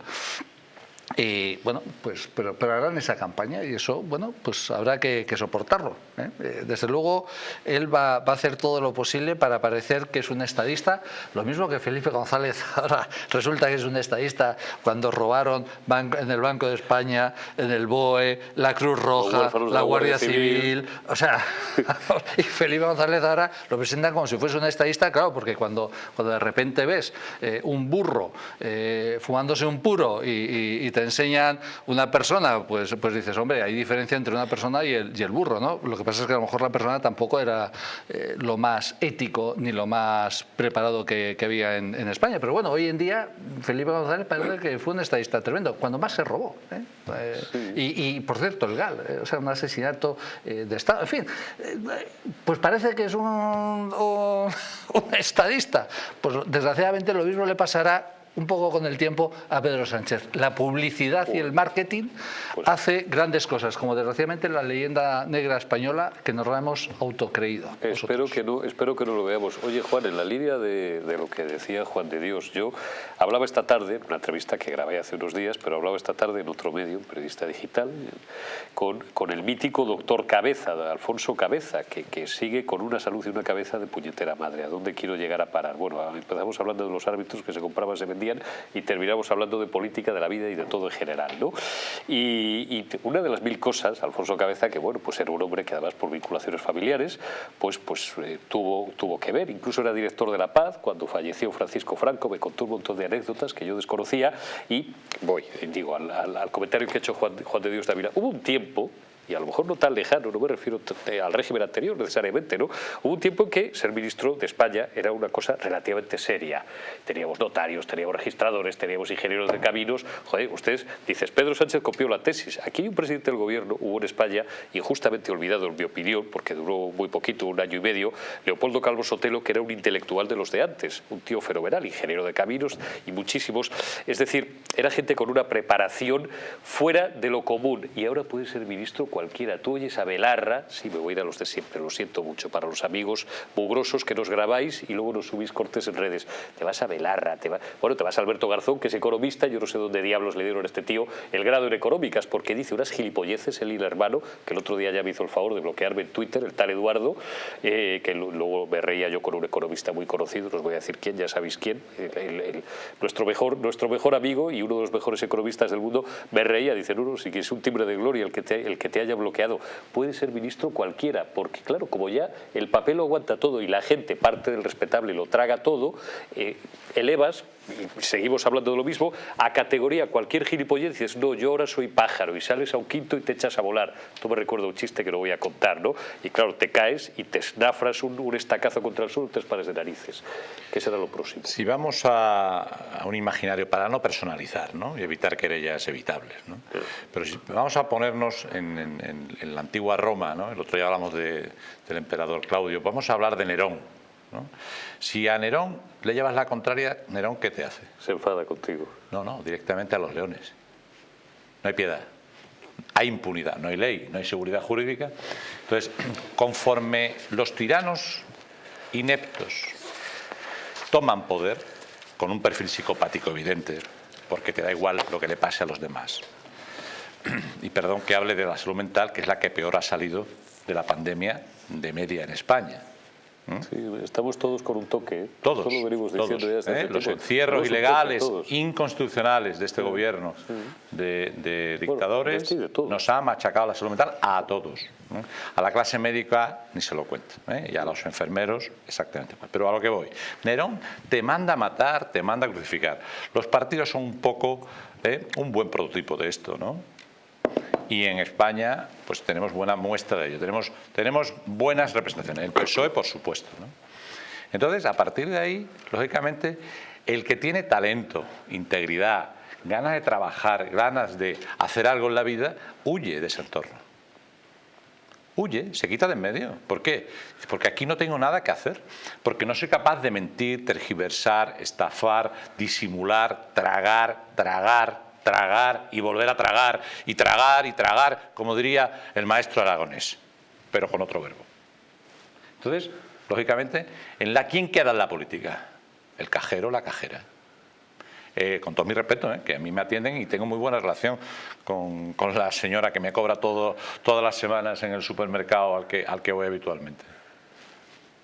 y bueno, pues pero, pero, harán esa campaña y eso, bueno, pues habrá que, que soportarlo. ¿eh? Desde luego, él va, va, a hacer todo lo posible para parecer que es un estadista, lo mismo que Felipe González ahora resulta que es un estadista cuando robaron en el Banco de España, en el BOE, la Cruz Roja, la Guardia, Guardia Civil. Civil, o sea, y Felipe González ahora lo presenta como si fuese un estadista, claro, porque cuando, cuando de repente ves eh, un burro eh, fumándose un puro y, y, y te enseñan una persona, pues, pues dices, hombre, hay diferencia entre una persona y el, y el burro, ¿no? Lo que pasa es que a lo mejor la persona tampoco era eh, lo más ético ni lo más preparado que, que había en, en, España. Pero bueno, hoy en día Felipe González parece que fue un estadista tremendo, cuando más se robó. ¿eh? Eh, sí. y, y, por cierto, legal, o sea, un asesinato de Estado. En fin, pues parece que es un, un, un estadista. Pues desgraciadamente lo mismo le pasará un poco con el tiempo a Pedro Sánchez. La publicidad y el marketing pues, hace grandes cosas, como desgraciadamente la leyenda negra española que nos la hemos autocreído. Espero que, no, espero que no lo veamos. Oye, Juan, en la línea de, de, lo que decía Juan de Dios, yo hablaba esta tarde, una entrevista que grabé hace unos días, pero hablaba esta tarde en otro medio, un periodista digital, con, con el mítico doctor Cabeza, Alfonso Cabeza, que, que sigue con una salud y una cabeza de puñetera madre. ¿A dónde quiero llegar a parar? Bueno, empezamos hablando de los árbitros que se compraban, se vendían y terminamos hablando de política, de la vida y de todo en general. ¿no? Y, y, una de las mil cosas, Alfonso Cabeza, que bueno, pues era un hombre que además por vinculaciones familiares, pues, pues eh, tuvo, tuvo que ver, incluso era director de La Paz, cuando falleció Francisco Franco, me contó un montón de anécdotas que yo desconocía y voy, digo, al, al, al comentario que ha hecho Juan, Juan de Dios Dávila, hubo un tiempo y a lo mejor no tan lejano, no me refiero al régimen anterior necesariamente, ¿no? Hubo un tiempo en que ser ministro de España era una cosa relativamente seria. Teníamos notarios, teníamos registradores, teníamos ingenieros de caminos. Joder, ustedes, dices, Pedro Sánchez copió la tesis. Aquí hay un presidente del gobierno, hubo en España, injustamente olvidado en mi opinión, porque duró muy poquito, un año y medio, Leopoldo Calvo Sotelo, que era un intelectual de los de antes, un tío fenomenal, ingeniero de caminos y muchísimos. Es decir, era gente con una preparación fuera de lo común y ahora puede ser ministro cualquiera. Tú oyes a Belarra, sí, me voy a ir a los de siempre, lo siento mucho, para los amigos mugrosos que nos grabáis y luego nos subís cortes en redes. Te vas a Belarra, te va... bueno, te vas a Alberto Garzón, que es economista, yo no sé dónde diablos le dieron a este tío el grado en económicas, porque dice unas gilipolleces, el hermano, que el otro día ya me hizo el favor de bloquearme en Twitter, el tal Eduardo, eh, que luego me reía yo con un economista muy conocido, no os voy a decir quién, ya sabéis quién, nuestro, mejor, nuestro mejor amigo y uno de los mejores economistas del mundo, me reía, dice, no, no, sí que un timbre de gloria el que te, el que haya bloqueado. Puede ser ministro cualquiera, porque claro, como ya el papel lo aguanta todo y la gente, parte del respetable, lo traga todo, eh, elevas, seguimos hablando de lo mismo, a categoría cualquier gilipollez dices, no, yo ahora soy pájaro, y sales a un quinto y te echas a volar. Esto me recuerda un chiste que lo voy a contar, ¿no? Y claro, te caes y te snafras un, un estacazo contra el suelo tres pares de narices. ¿Qué será lo próximo? Si vamos a, a un imaginario para no personalizar, ¿no? Y evitar querellas evitables, ¿no? Sí. Pero si vamos a ponernos en, en, en, en la antigua Roma, ¿no? El otro día hablamos de, del emperador Claudio, vamos a hablar de Nerón, ¿no? Si a Nerón le llevas la contraria, Nerón, ¿qué te hace? Se enfada contigo. No, no, directamente a los leones. No hay piedad. hay impunidad, no hay ley, no hay seguridad jurídica. Entonces, conforme los tiranos ineptos toman poder, con un perfil psicopático evidente, porque te da igual lo que le pase a los demás. Y perdón que hable de la salud mental, que es la que peor ha salido de la pandemia de media en España. Sí, estamos todos con un toque. ¿eh? Todos. Esto lo venimos diciendo todos, ya desde ¿eh? Los tiempo. encierros ilegales, inconstitucionales de este gobierno de, de dictadores de nos ha machacado la salud mental a todos. ¿eh? A la clase médica ni se lo cuenta. ¿eh? Y a los enfermeros exactamente igual. Pero a lo que voy. Nerón te manda a matar, te manda a crucificar. Los partidos son un poco un buen prototipo de esto, ¿no? Y en España pues tenemos buena muestra de ello, tenemos, tenemos buenas representaciones, el PSOE por supuesto. ¿no? Entonces, a partir de ahí, lógicamente, el que tiene talento, integridad, ganas de trabajar, ganas de hacer algo en la vida, huye de ese entorno. Huye, se quita de en medio. ¿Por qué? Porque aquí no tengo nada que hacer. Porque no soy capaz de mentir, tergiversar, estafar, disimular, tragar, tragar, tragar y volver a tragar y tragar y tragar, como diría el maestro aragonés, pero con otro verbo. Entonces, lógicamente, en la ¿quién queda en la política? El cajero, la cajera. Eh, con todo mi respeto, eh, que a mí me atienden y tengo muy buena relación con, con la señora que me cobra todo, todas las semanas en el supermercado al que, al que voy habitualmente.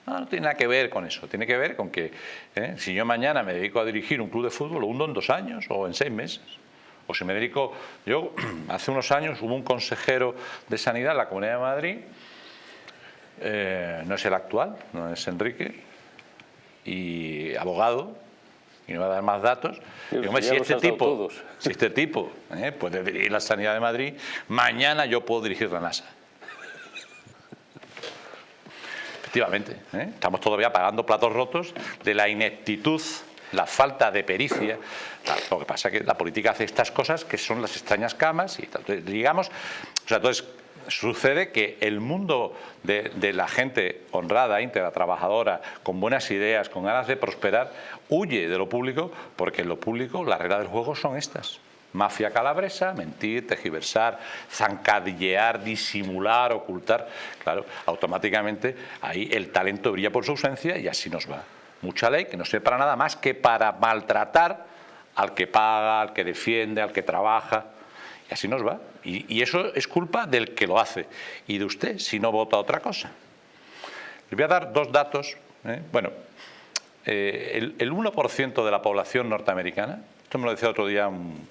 No, no tiene nada que ver con eso, tiene que ver con que eh, si yo mañana me dedico a dirigir un club de fútbol, lo hundo en dos años o en seis meses. O si me dedico, yo hace unos años hubo un consejero de sanidad en la Comunidad de Madrid, eh, no es el actual, no es Enrique, y abogado, y no va a dar más datos. Sí, Digo, hombre, ya si este tipo, si este tipo eh, puede dirigir la sanidad de Madrid, mañana yo puedo dirigir la NASA. Efectivamente, ¿eh? estamos todavía pagando platos rotos de la ineptitud, la falta de pericia. Lo que pasa es que la política hace estas cosas que son las extrañas camas y. Entonces, digamos, o sea, entonces sucede que el mundo de, de la gente honrada, íntegra, trabajadora, con buenas ideas, con ganas de prosperar, huye de lo público porque en lo público las reglas del juego son estas. Mafia calabresa, mentir, tergiversar, zancadillear, disimular, ocultar. Claro, automáticamente ahí el talento brilla por su ausencia y así nos va. Mucha ley que no sirve para nada más que para maltratar al que paga, al que defiende, al que trabaja. Y así nos va. Y, y eso es culpa del que lo hace y de usted si no vota otra cosa. Le voy a dar dos datos. ¿eh? Bueno, eh, el, el 1% de la población norteamericana, esto me lo decía otro día un,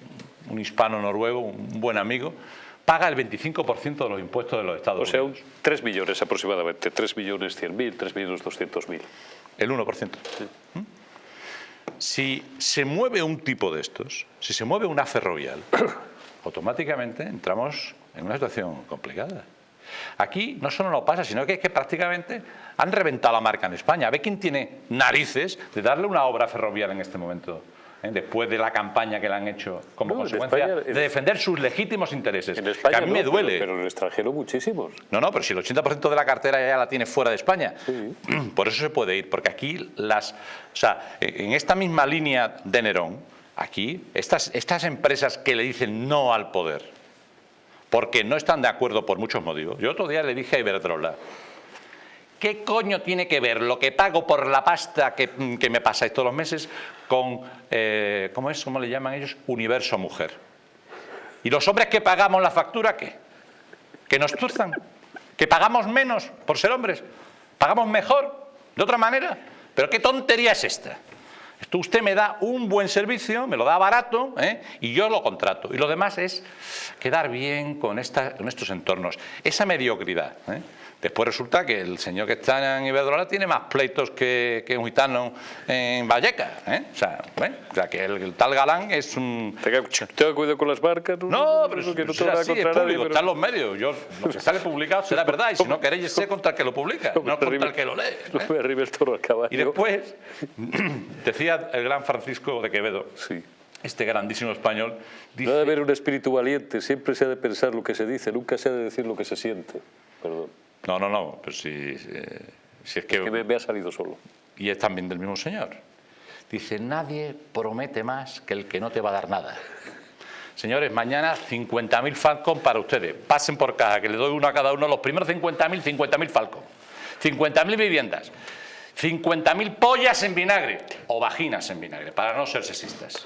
un hispano noruego, un buen amigo, paga el 25% de los impuestos de los Estados O sea, un Unidos. 3 millones aproximadamente, 3 millones 100 mil, 3 millones 200 mil. El 1%. ¿Mm? Si se mueve un tipo de estos, si se mueve una ferrovial, automáticamente entramos en una situación complicada. Aquí no solo no pasa, sino que es que prácticamente han reventado la marca en España. Ve quién tiene narices de darle una obra ferrovial en este momento, ¿eh? después de la campaña que le han hecho como No, consecuencia España- de defender sus legítimos intereses. En que a mí no, me duele. Pero, en el extranjero muchísimos. No, no, pero si el 80% de la cartera ya la tiene fuera de España. Por eso se puede ir, porque aquí las... O sea, en esta misma línea de Nerón, aquí, estas, estas empresas que le dicen no al poder, porque no están de acuerdo por muchos motivos. Yo otro día le dije a Iberdrola, ¿qué coño tiene que ver lo que pago por la pasta que, que me pasáis todos los meses con, eh, ¿cómo es? ¿Cómo le llaman ellos? Universo Mujer. ¿Y los hombres que pagamos la factura qué? que nos tuerzan, que pagamos menos por ser hombres, pagamos mejor, de otra manera. Pero qué tontería es esta. Esto usted me da un buen servicio, me lo da barato ¿eh? y yo lo contrato. Y lo demás es quedar bien con, esta- con estos entornos. Esa mediocridad. ¿eh? Después resulta que el señor que está en Iberdrola tiene más pleitos que, que un gitano en Vallecas. ¿eh? O, sea, ¿eh? o sea, que el, el tal Galán es un... Tenga, cuidado con las marcas. No, pero que no te así, es público, pero- están los medios. Yo, lo que sale publicado será verdad, y si no queréis ser contra el que lo publica, No no contra el que lo lee. No ¿eh? me arribe el toro al caballo. Y después, decía el gran Francisco de Quevedo, Sí. este grandísimo español, No ha de dice, haber un espíritu valiente, siempre se ha de pensar lo que se dice, nunca se ha de decir lo que se siente. Perdón, no, no, no, pero si, eh, si es que... que me, me ha salido solo. y es también del mismo señor. Dice, nadie promete más que el que no te va a dar nada. Señores, mañana 50.000 Falcon para ustedes. Pasen por caja, que le doy uno a cada uno. Los primeros 50.000, 50.000 Falcon. 50.000 viviendas. 50.000 pollas en vinagre o vaginas en vinagre, para no ser sexistas.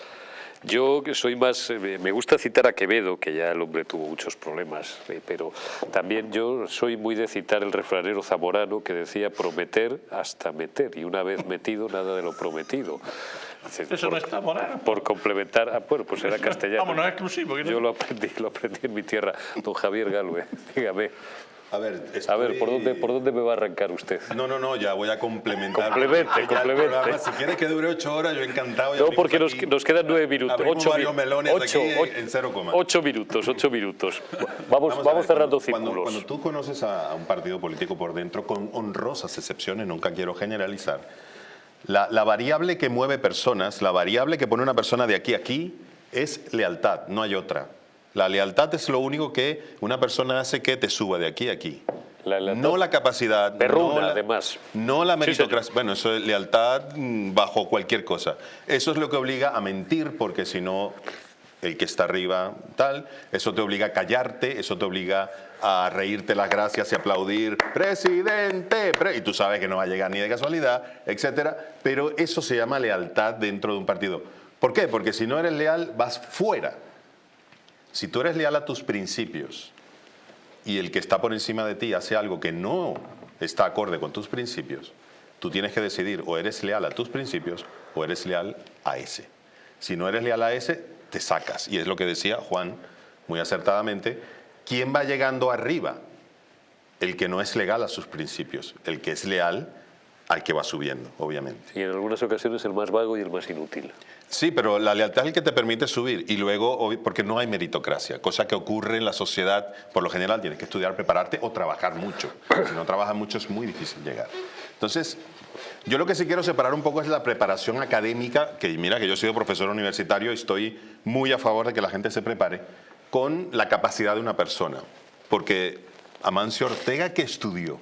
Yo soy más, eh, me gusta citar a Quevedo, que ya el hombre tuvo muchos problemas, eh, pero también yo soy muy de citar el refranero zamorano que decía prometer hasta meter, y una vez metido nada de lo prometido. Eso no está morano. Por complementar, ah, bueno, pues era castellano. Vamos, no es exclusivo. Yo lo aprendí, lo aprendí en mi tierra. Don Javier Galvez, dígame. A ver, A ver, ¿por dónde, ¿por dónde me va a arrancar usted? No, no, no, ya voy a complementar. Complemente, complemente. Si quieres que dure ocho horas, yo encantado. No, porque nos, aquí- nos quedan nueve minutos. Ocho, varios melones ocho, aquí ocho- en cero coma. ocho minutos, ocho minutos. Vamos, vamos, a ver, cerrando cuando, cuando- círculos. Cuando, tú conoces a, a un partido político por dentro, con honrosas excepciones, nunca quiero generalizar, la, la variable que mueve personas, la variable que pone una persona de aquí a aquí, es lealtad, no hay otra. La lealtad es lo único que una persona hace que te suba de aquí a aquí. La no la capacidad. perruna, no la- además. No la Sí, meritocracia. bueno, eso es lealtad mm, bajo cualquier cosa. Eso es lo que obliga a mentir, porque si no, el que está arriba, tal, eso te obliga a callarte, eso te obliga a reírte las gracias y aplaudir, presidente, pre-", y tú sabes que no va a llegar ni de casualidad, etcétera. Pero eso se llama lealtad dentro de un partido. ¿Por qué? Porque si no eres leal, vas fuera. Si tú eres leal a tus principios, y el que está por encima de ti hace algo que no está acorde con tus principios, tú tienes que decidir o eres leal a tus principios o eres leal a ese. Si no eres leal a ese, te sacas. Y es lo que decía Juan muy acertadamente, ¿quién va llegando arriba? El que no es legal a sus principios, el que es leal al que va subiendo, obviamente. Y en algunas ocasiones el más vago y el más inútil. Sí, pero la lealtad es el que te permite subir y luego, porque no hay meritocracia, cosa que ocurre en la sociedad, por lo general tienes que estudiar, prepararte o trabajar mucho. Si no trabajas mucho es muy difícil llegar. Entonces, yo lo que sí quiero separar un poco es la preparación académica, que mira que yo he sido profesor universitario y estoy muy a favor de que la gente se prepare, con la capacidad de una persona. Porque Amancio Ortega, que estudió?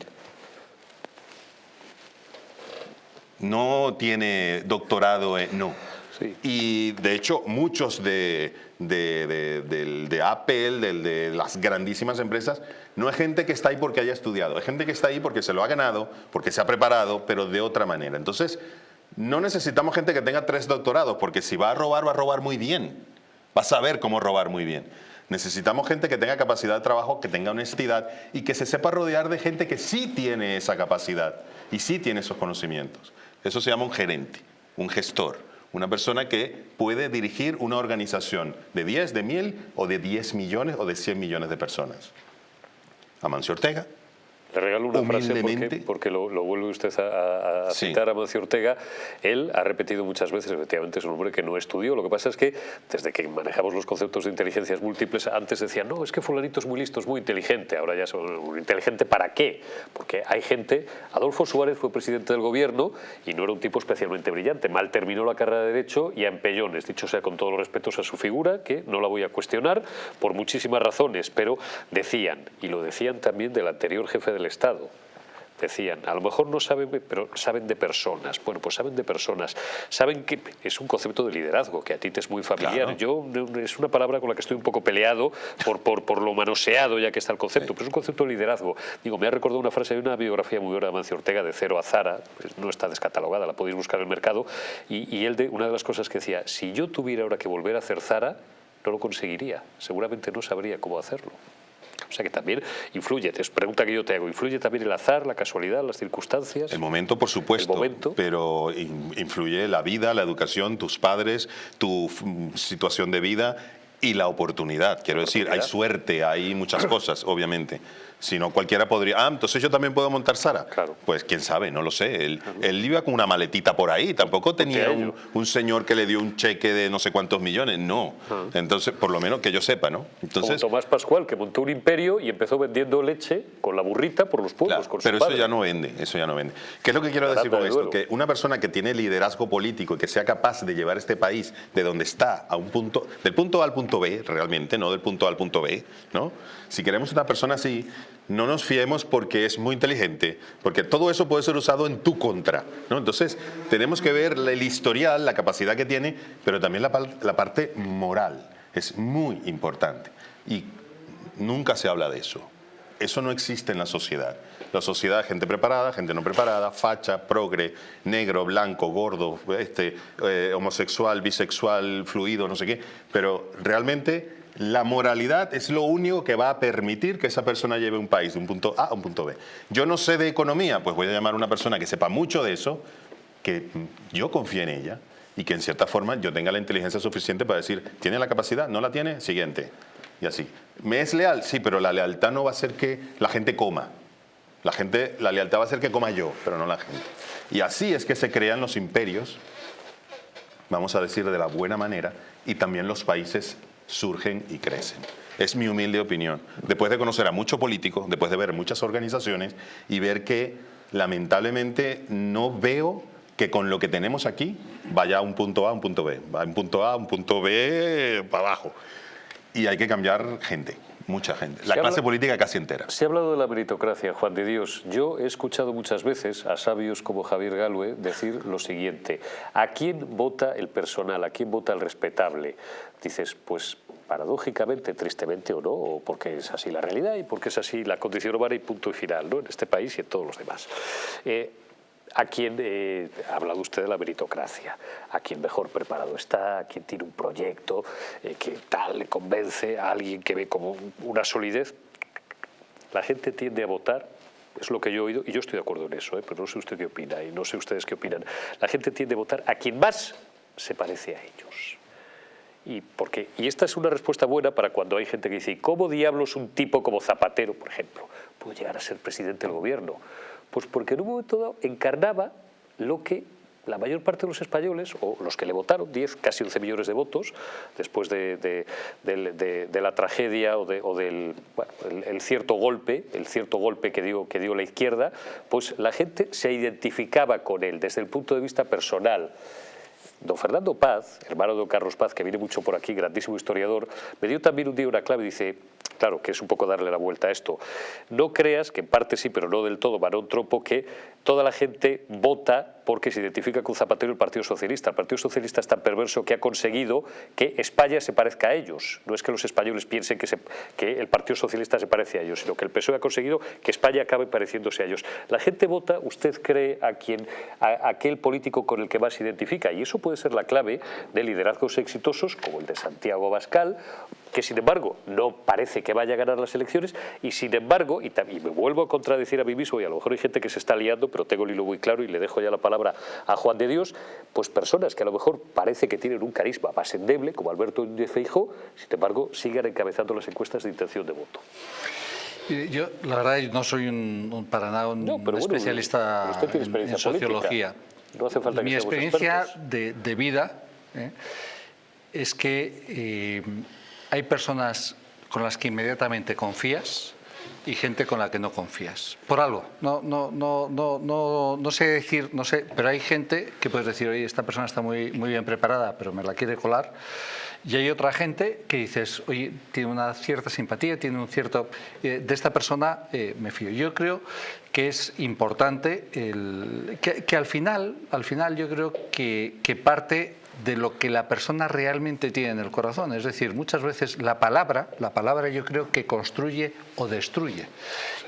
No tiene doctorado en... No. Sí. Y de hecho muchos de, de, de- del- de Apple, de las grandísimas empresas, no es gente que está ahí porque haya estudiado, es gente que está ahí porque se lo ha ganado, porque se ha preparado, pero de otra manera. Entonces, no necesitamos gente que tenga tres doctorados, porque si va a robar, va a robar muy bien. Va a saber cómo robar muy bien. Necesitamos gente que tenga capacidad de trabajo, que tenga honestidad y que se sepa rodear de gente que sí tiene esa capacidad y sí tiene esos conocimientos. Eso se llama un gerente, un gestor, una persona que puede dirigir una organización de 10, de 1000 o de 10 millones o de 100 millones de personas. Amancio Ortega, Le regalo una frase porque, lo, lo vuelve usted a, a- a Sí. citar a Mancio Ortega. Él ha repetido muchas veces, efectivamente, es un hombre que no estudió. Lo que pasa es que desde que manejamos los conceptos de inteligencias múltiples, antes decían, no, es que fulanito es muy listo, es muy inteligente. Ahora ya son inteligente para qué? Porque hay gente, Adolfo Suárez fue presidente del gobierno y no era un tipo especialmente brillante. Mal terminó la carrera de Derecho y a empellones, dicho sea con todos los respetos a su figura, que no la voy a cuestionar por muchísimas razones, pero decían, y lo decían también del anterior jefe del Estado, decían, a lo mejor no saben, pero saben de personas. Bueno, pues saben de personas. Saben que es un concepto de liderazgo, que a ti te es muy familiar. Claro. Yo es una palabra con la que estoy un poco peleado por, por, por lo manoseado ya que está el concepto, pero es un concepto de liderazgo. Digo, me ha recordado una frase de una biografía muy buena de Mancio Ortega, de Cero a Zara, pues no está descatalogada, la podéis buscar en el mercado, y, y él, de, una de las cosas que decía, si yo tuviera ahora que volver a hacer Zara, no lo conseguiría, seguramente no sabría cómo hacerlo. O sea que también influye, es pregunta que yo te hago, influye también el azar, la casualidad, las circunstancias. El momento, por supuesto, El momento. pero in- influye la vida, la educación, tus padres, tu situación de vida y la oportunidad. Quiero decir, hay suerte, hay muchas cosas, obviamente. Si no, cualquiera podría. Ah, entonces yo también puedo montar Sara. Claro. Pues quién sabe, no lo sé. Él, él iba con una maletita por ahí. Tampoco tenía a un, un señor que le dio un cheque de no sé cuántos millones. No. Entonces, por lo menos que yo sepa, ¿no? Como Entonces, Tomás Pascual, que montó un imperio y empezó vendiendo leche con la burrita por los pueblos. Claro, con su pero eso padre. ya no vende, eso ya no vende. ¿Qué es lo que quiero Barata decir con de esto? Que una persona que tiene liderazgo político y que sea capaz de llevar este país de donde está a un punto, del punto A al punto B, realmente, no del punto A al punto B, ¿no? Si queremos una persona así, no nos fiemos porque es muy inteligente, porque todo eso puede ser usado en tu contra, ¿no? Entonces, tenemos que ver el historial, la capacidad que tiene, pero también la, parte moral. Es muy importante. Y nunca se habla de eso. Eso no existe en la sociedad. La sociedad, gente preparada, gente no preparada, facha, progre, negro, blanco, gordo, este, eh, homosexual, bisexual, fluido, no sé qué. Pero realmente la moralidad es lo único que va a permitir que esa persona lleve un país de un punto A a un punto B. Yo no sé de economía, pues voy a llamar a una persona que sepa mucho de eso, que yo confíe en ella y que en cierta forma yo tenga la inteligencia suficiente para decir, ¿tiene la capacidad? ¿No la tiene? Siguiente. Y así. ¿Me es leal? Sí, pero la lealtad no va a ser que la gente coma. La, gente, la lealtad va a ser que coma yo, pero no la gente. Y así es que se crean los imperios, vamos a decir de la buena manera, y también los países surgen y crecen. Es mi humilde opinión. Después de conocer a muchos políticos, después de ver muchas organizaciones y ver que lamentablemente no veo que con lo que tenemos aquí vaya a un punto A un punto B. Va a un punto a un punto B para abajo. Y hay que cambiar gente mucha gente. La clase política casi entera. Se ha hablado de la meritocracia, Juan de Dios. Yo he escuchado muchas veces a sabios como Javier Galue decir lo siguiente. ¿A quién vota el personal? ¿A quién vota el respetable? Dices, pues paradójicamente, tristemente o no, porque es así la realidad y porque es así la condición humana y punto y final, ¿no? en este país y en todos los demás. Eh, a quien eh, ha hablado usted de la meritocracia, a quien mejor preparado está, a quien tiene un proyecto eh, que tal le convence, a alguien que ve como una solidez. La gente tiende a votar, es lo que yo he oído, y yo estoy de acuerdo en eso, eh, pero no sé usted qué opina y no sé ustedes qué opinan. La gente tiende a votar a quien más se parece a ellos. Y, porque, y esta es una respuesta buena para cuando hay gente que dice, ¿cómo diablos un tipo como Zapatero, por ejemplo, puede llegar a ser presidente del gobierno? Pues porque en un momento dado encarnaba lo que la mayor parte de los españoles, o los que le votaron, 10, casi 11 millones de votos, después de, la tragedia o, del el, cierto golpe, el cierto golpe que dio, que dio la izquierda, pues la gente se identificaba con él desde el punto de vista personal. Don Fernando Paz, hermano de don Carlos Paz, que viene mucho por aquí, grandísimo historiador, me dio también un día una clave, dice, claro, que es un poco darle la vuelta a esto. No creas, que en parte sí, pero no del todo, varón tropo, que toda la gente vota porque se identifica con Zapatero el Partido Socialista. El Partido Socialista es tan perverso que ha conseguido que España se parezca a ellos. No es que los españoles piensen que, el Partido Socialista se parece a ellos, sino que el PSOE ha conseguido que España acabe pareciéndose a ellos. La gente vota, usted cree, a, quien, a aquel político con el que más se identifica, y eso puede ser la clave de liderazgos exitosos como el de Santiago Bascal, que sin embargo no parece que vaya a ganar las elecciones, y sin embargo, y, y me vuelvo a contradecir a mí mismo, y a lo mejor hay gente que se está liando, pero tengo el hilo muy claro y le dejo ya la palabra a Juan de Dios, pues personas que a lo mejor parece que tienen un carisma más endeble, como Alberto de Feijó, sin embargo, siguen encabezando las encuestas de intención de voto. Yo, la verdad, no soy un, para nada un especialista en, sociología. No hace falta Mi experiencia de, vida ¿eh? es que eh, hay personas con las que inmediatamente confías, y gente con la que no confías. Por algo. No, no, no, no, no, no sé decir, no sé, pero hay gente que puedes decir, oye, esta persona está muy, muy bien preparada, pero me la quiere colar. Y hay otra gente que dices, oye, tiene una cierta simpatía, tiene un cierto... Eh, de esta persona eh, me fío. Yo creo que es importante el, que, que, al final, al final yo creo que, que parte de lo que la persona realmente tiene en el corazón. Es decir, muchas veces la palabra, la palabra yo creo que construye o destruye.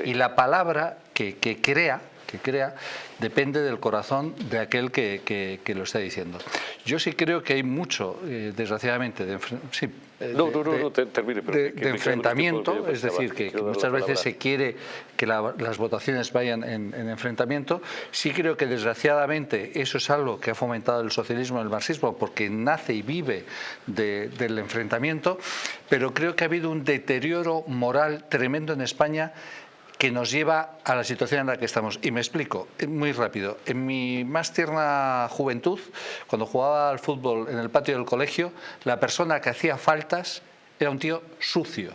Y la palabra que, que crea, que crea, depende del corazón de aquel que, lo está diciendo. Yo sí creo que hay mucho, eh, desgraciadamente, de, sí, de, enfrentamiento, es decir, que, muchas veces se quiere que las votaciones vayan en, enfrentamiento. Sí creo que desgraciadamente eso es algo que ha fomentado el socialismo y el marxismo porque nace y vive del enfrentamiento, pero creo que ha habido un deterioro moral tremendo en España que nos lleva a la situación en la que estamos. Y me explico, eh, muy rápido. En mi más tierna juventud, cuando jugaba al fútbol en el patio del colegio, la persona que hacía faltas era un tío sucio.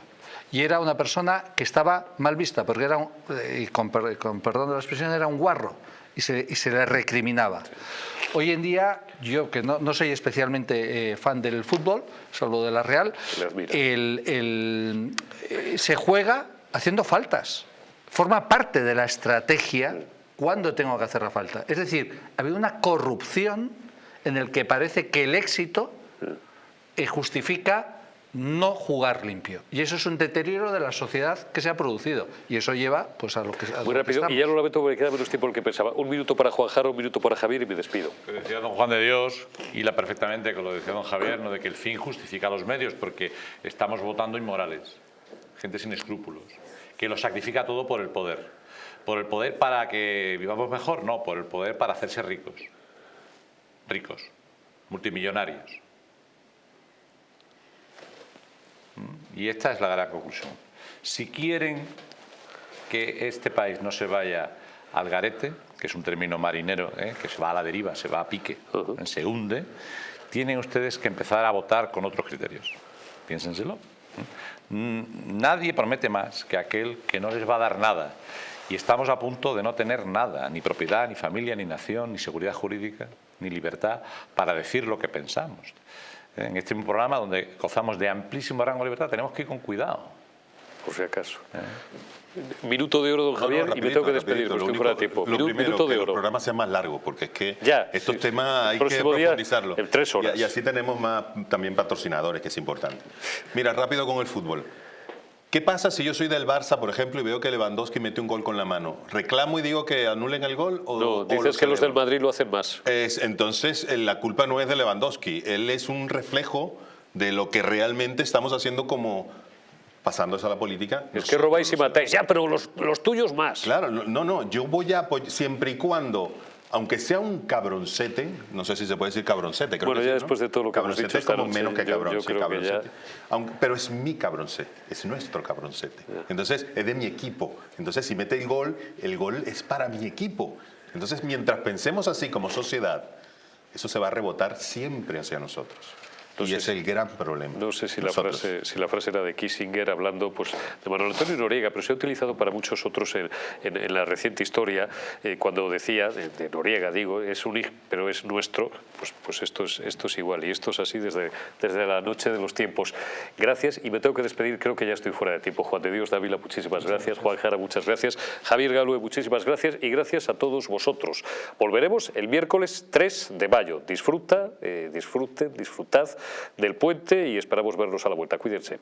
Y era una persona que estaba mal vista, porque era, eh, y con, perdón de la expresión, era un guarro. Y se, le recriminaba. Hoy en día, yo que no, soy especialmente eh, fan del fútbol, salvo de la Real, se juega haciendo faltas forma parte de la estrategia cuando tengo que hacer la falta. Es decir, ha habido una corrupción en el que parece que el éxito eh, justifica no jugar limpio. Y eso es un deterioro de la sociedad que se ha producido. Y eso lleva pues, a lo que a Muy lo que rápido, y ya lo lamento porque me queda menos tiempo del que pensaba. Un minuto para Juan Jara, un minuto para Javier y me despido. Que decía don Juan de Dios, hila perfectamente con lo que decía don Javier, ¿no? de que el fin justifica los medios, porque estamos votando inmorales, gente sin escrúpulos, que lo sacrifica todo por el poder. ¿Por el poder para que vivamos mejor? No, por el poder para hacerse ricos. Ricos, multimillonarios. ¿Mm? Y esta es la gran conclusión. Si quieren que este país no se vaya al garete, que es un término marinero, ¿eh? que se va a la deriva, se va a pique, ¿eh? se hunde, tienen ustedes que empezar a votar con otros criterios. Piénsenselo. Nadie promete más que aquel que no les va a dar nada. Y estamos a punto de no tener nada, ni propiedad, ni familia, ni nación, ni seguridad jurídica, ni libertad para decir lo que pensamos. ¿Eh? En este programa donde gozamos de amplísimo rango de libertad tenemos que ir con cuidado. Por si acaso. Minuto de oro, don No, no, Javier, y me tengo que despedir, porque Lo estoy fuera de tiempo. Lo Minu- primero, minuto que de el oro. programa sea más largo, porque es que Ya, estos sí. temas El hay que profundizarlos. en tres horas. Y, y así tenemos más también patrocinadores, que es importante. Mira, rápido con el fútbol. ¿Qué pasa si yo soy del Barça, por ejemplo, y veo que Lewandowski metió un gol con la mano? ¿Reclamo y digo que anulen el gol? O, No, o dices lo que los del? Madrid lo hacen más. Es, entonces, eh, la culpa no es de Lewandowski. Él es un reflejo de lo que realmente estamos haciendo como pasándose a la política. Es que robáis y matáis. Ya, pero los, los tuyos más. Claro, no, no, yo voy a apoyar siempre y cuando, aunque sea un cabroncete, no sé si se puede decir cabroncete, creo Bueno, que ya sí, ¿no? después de todo lo que hemos cabroncete dicho es como noche, menos que yo- cabrón, yo sí, creo que cabroncete. ya- Aunque- pero es mi cabroncete, es nuestro cabroncete. Entonces, es de mi equipo. Entonces, si mete el gol, el gol es para mi equipo. Entonces, mientras pensemos así como sociedad, eso se va a rebotar siempre hacia nosotros. Y es el gran problema. No sé si la, frase, si la frase era de Kissinger hablando pues, de Manuel Antonio Noriega, pero se ha utilizado para muchos otros en, en- en la reciente historia, eh, cuando decía, de, de Noriega digo, es un pero es nuestro, pues, pues esto, es, esto es igual y esto es así desde, desde la noche de los tiempos. Gracias y me tengo que despedir, creo que ya estoy fuera de tiempo. Juan de Dios Dávila, muchísimas gracias. Juan Jara, muchas gracias. Javier Galue, muchísimas gracias y gracias a todos vosotros. Volveremos el miércoles 3 de mayo. Disfruta, eh, disfruten, disfrutad del puente y esperamos verlos a la vuelta. Cuídense.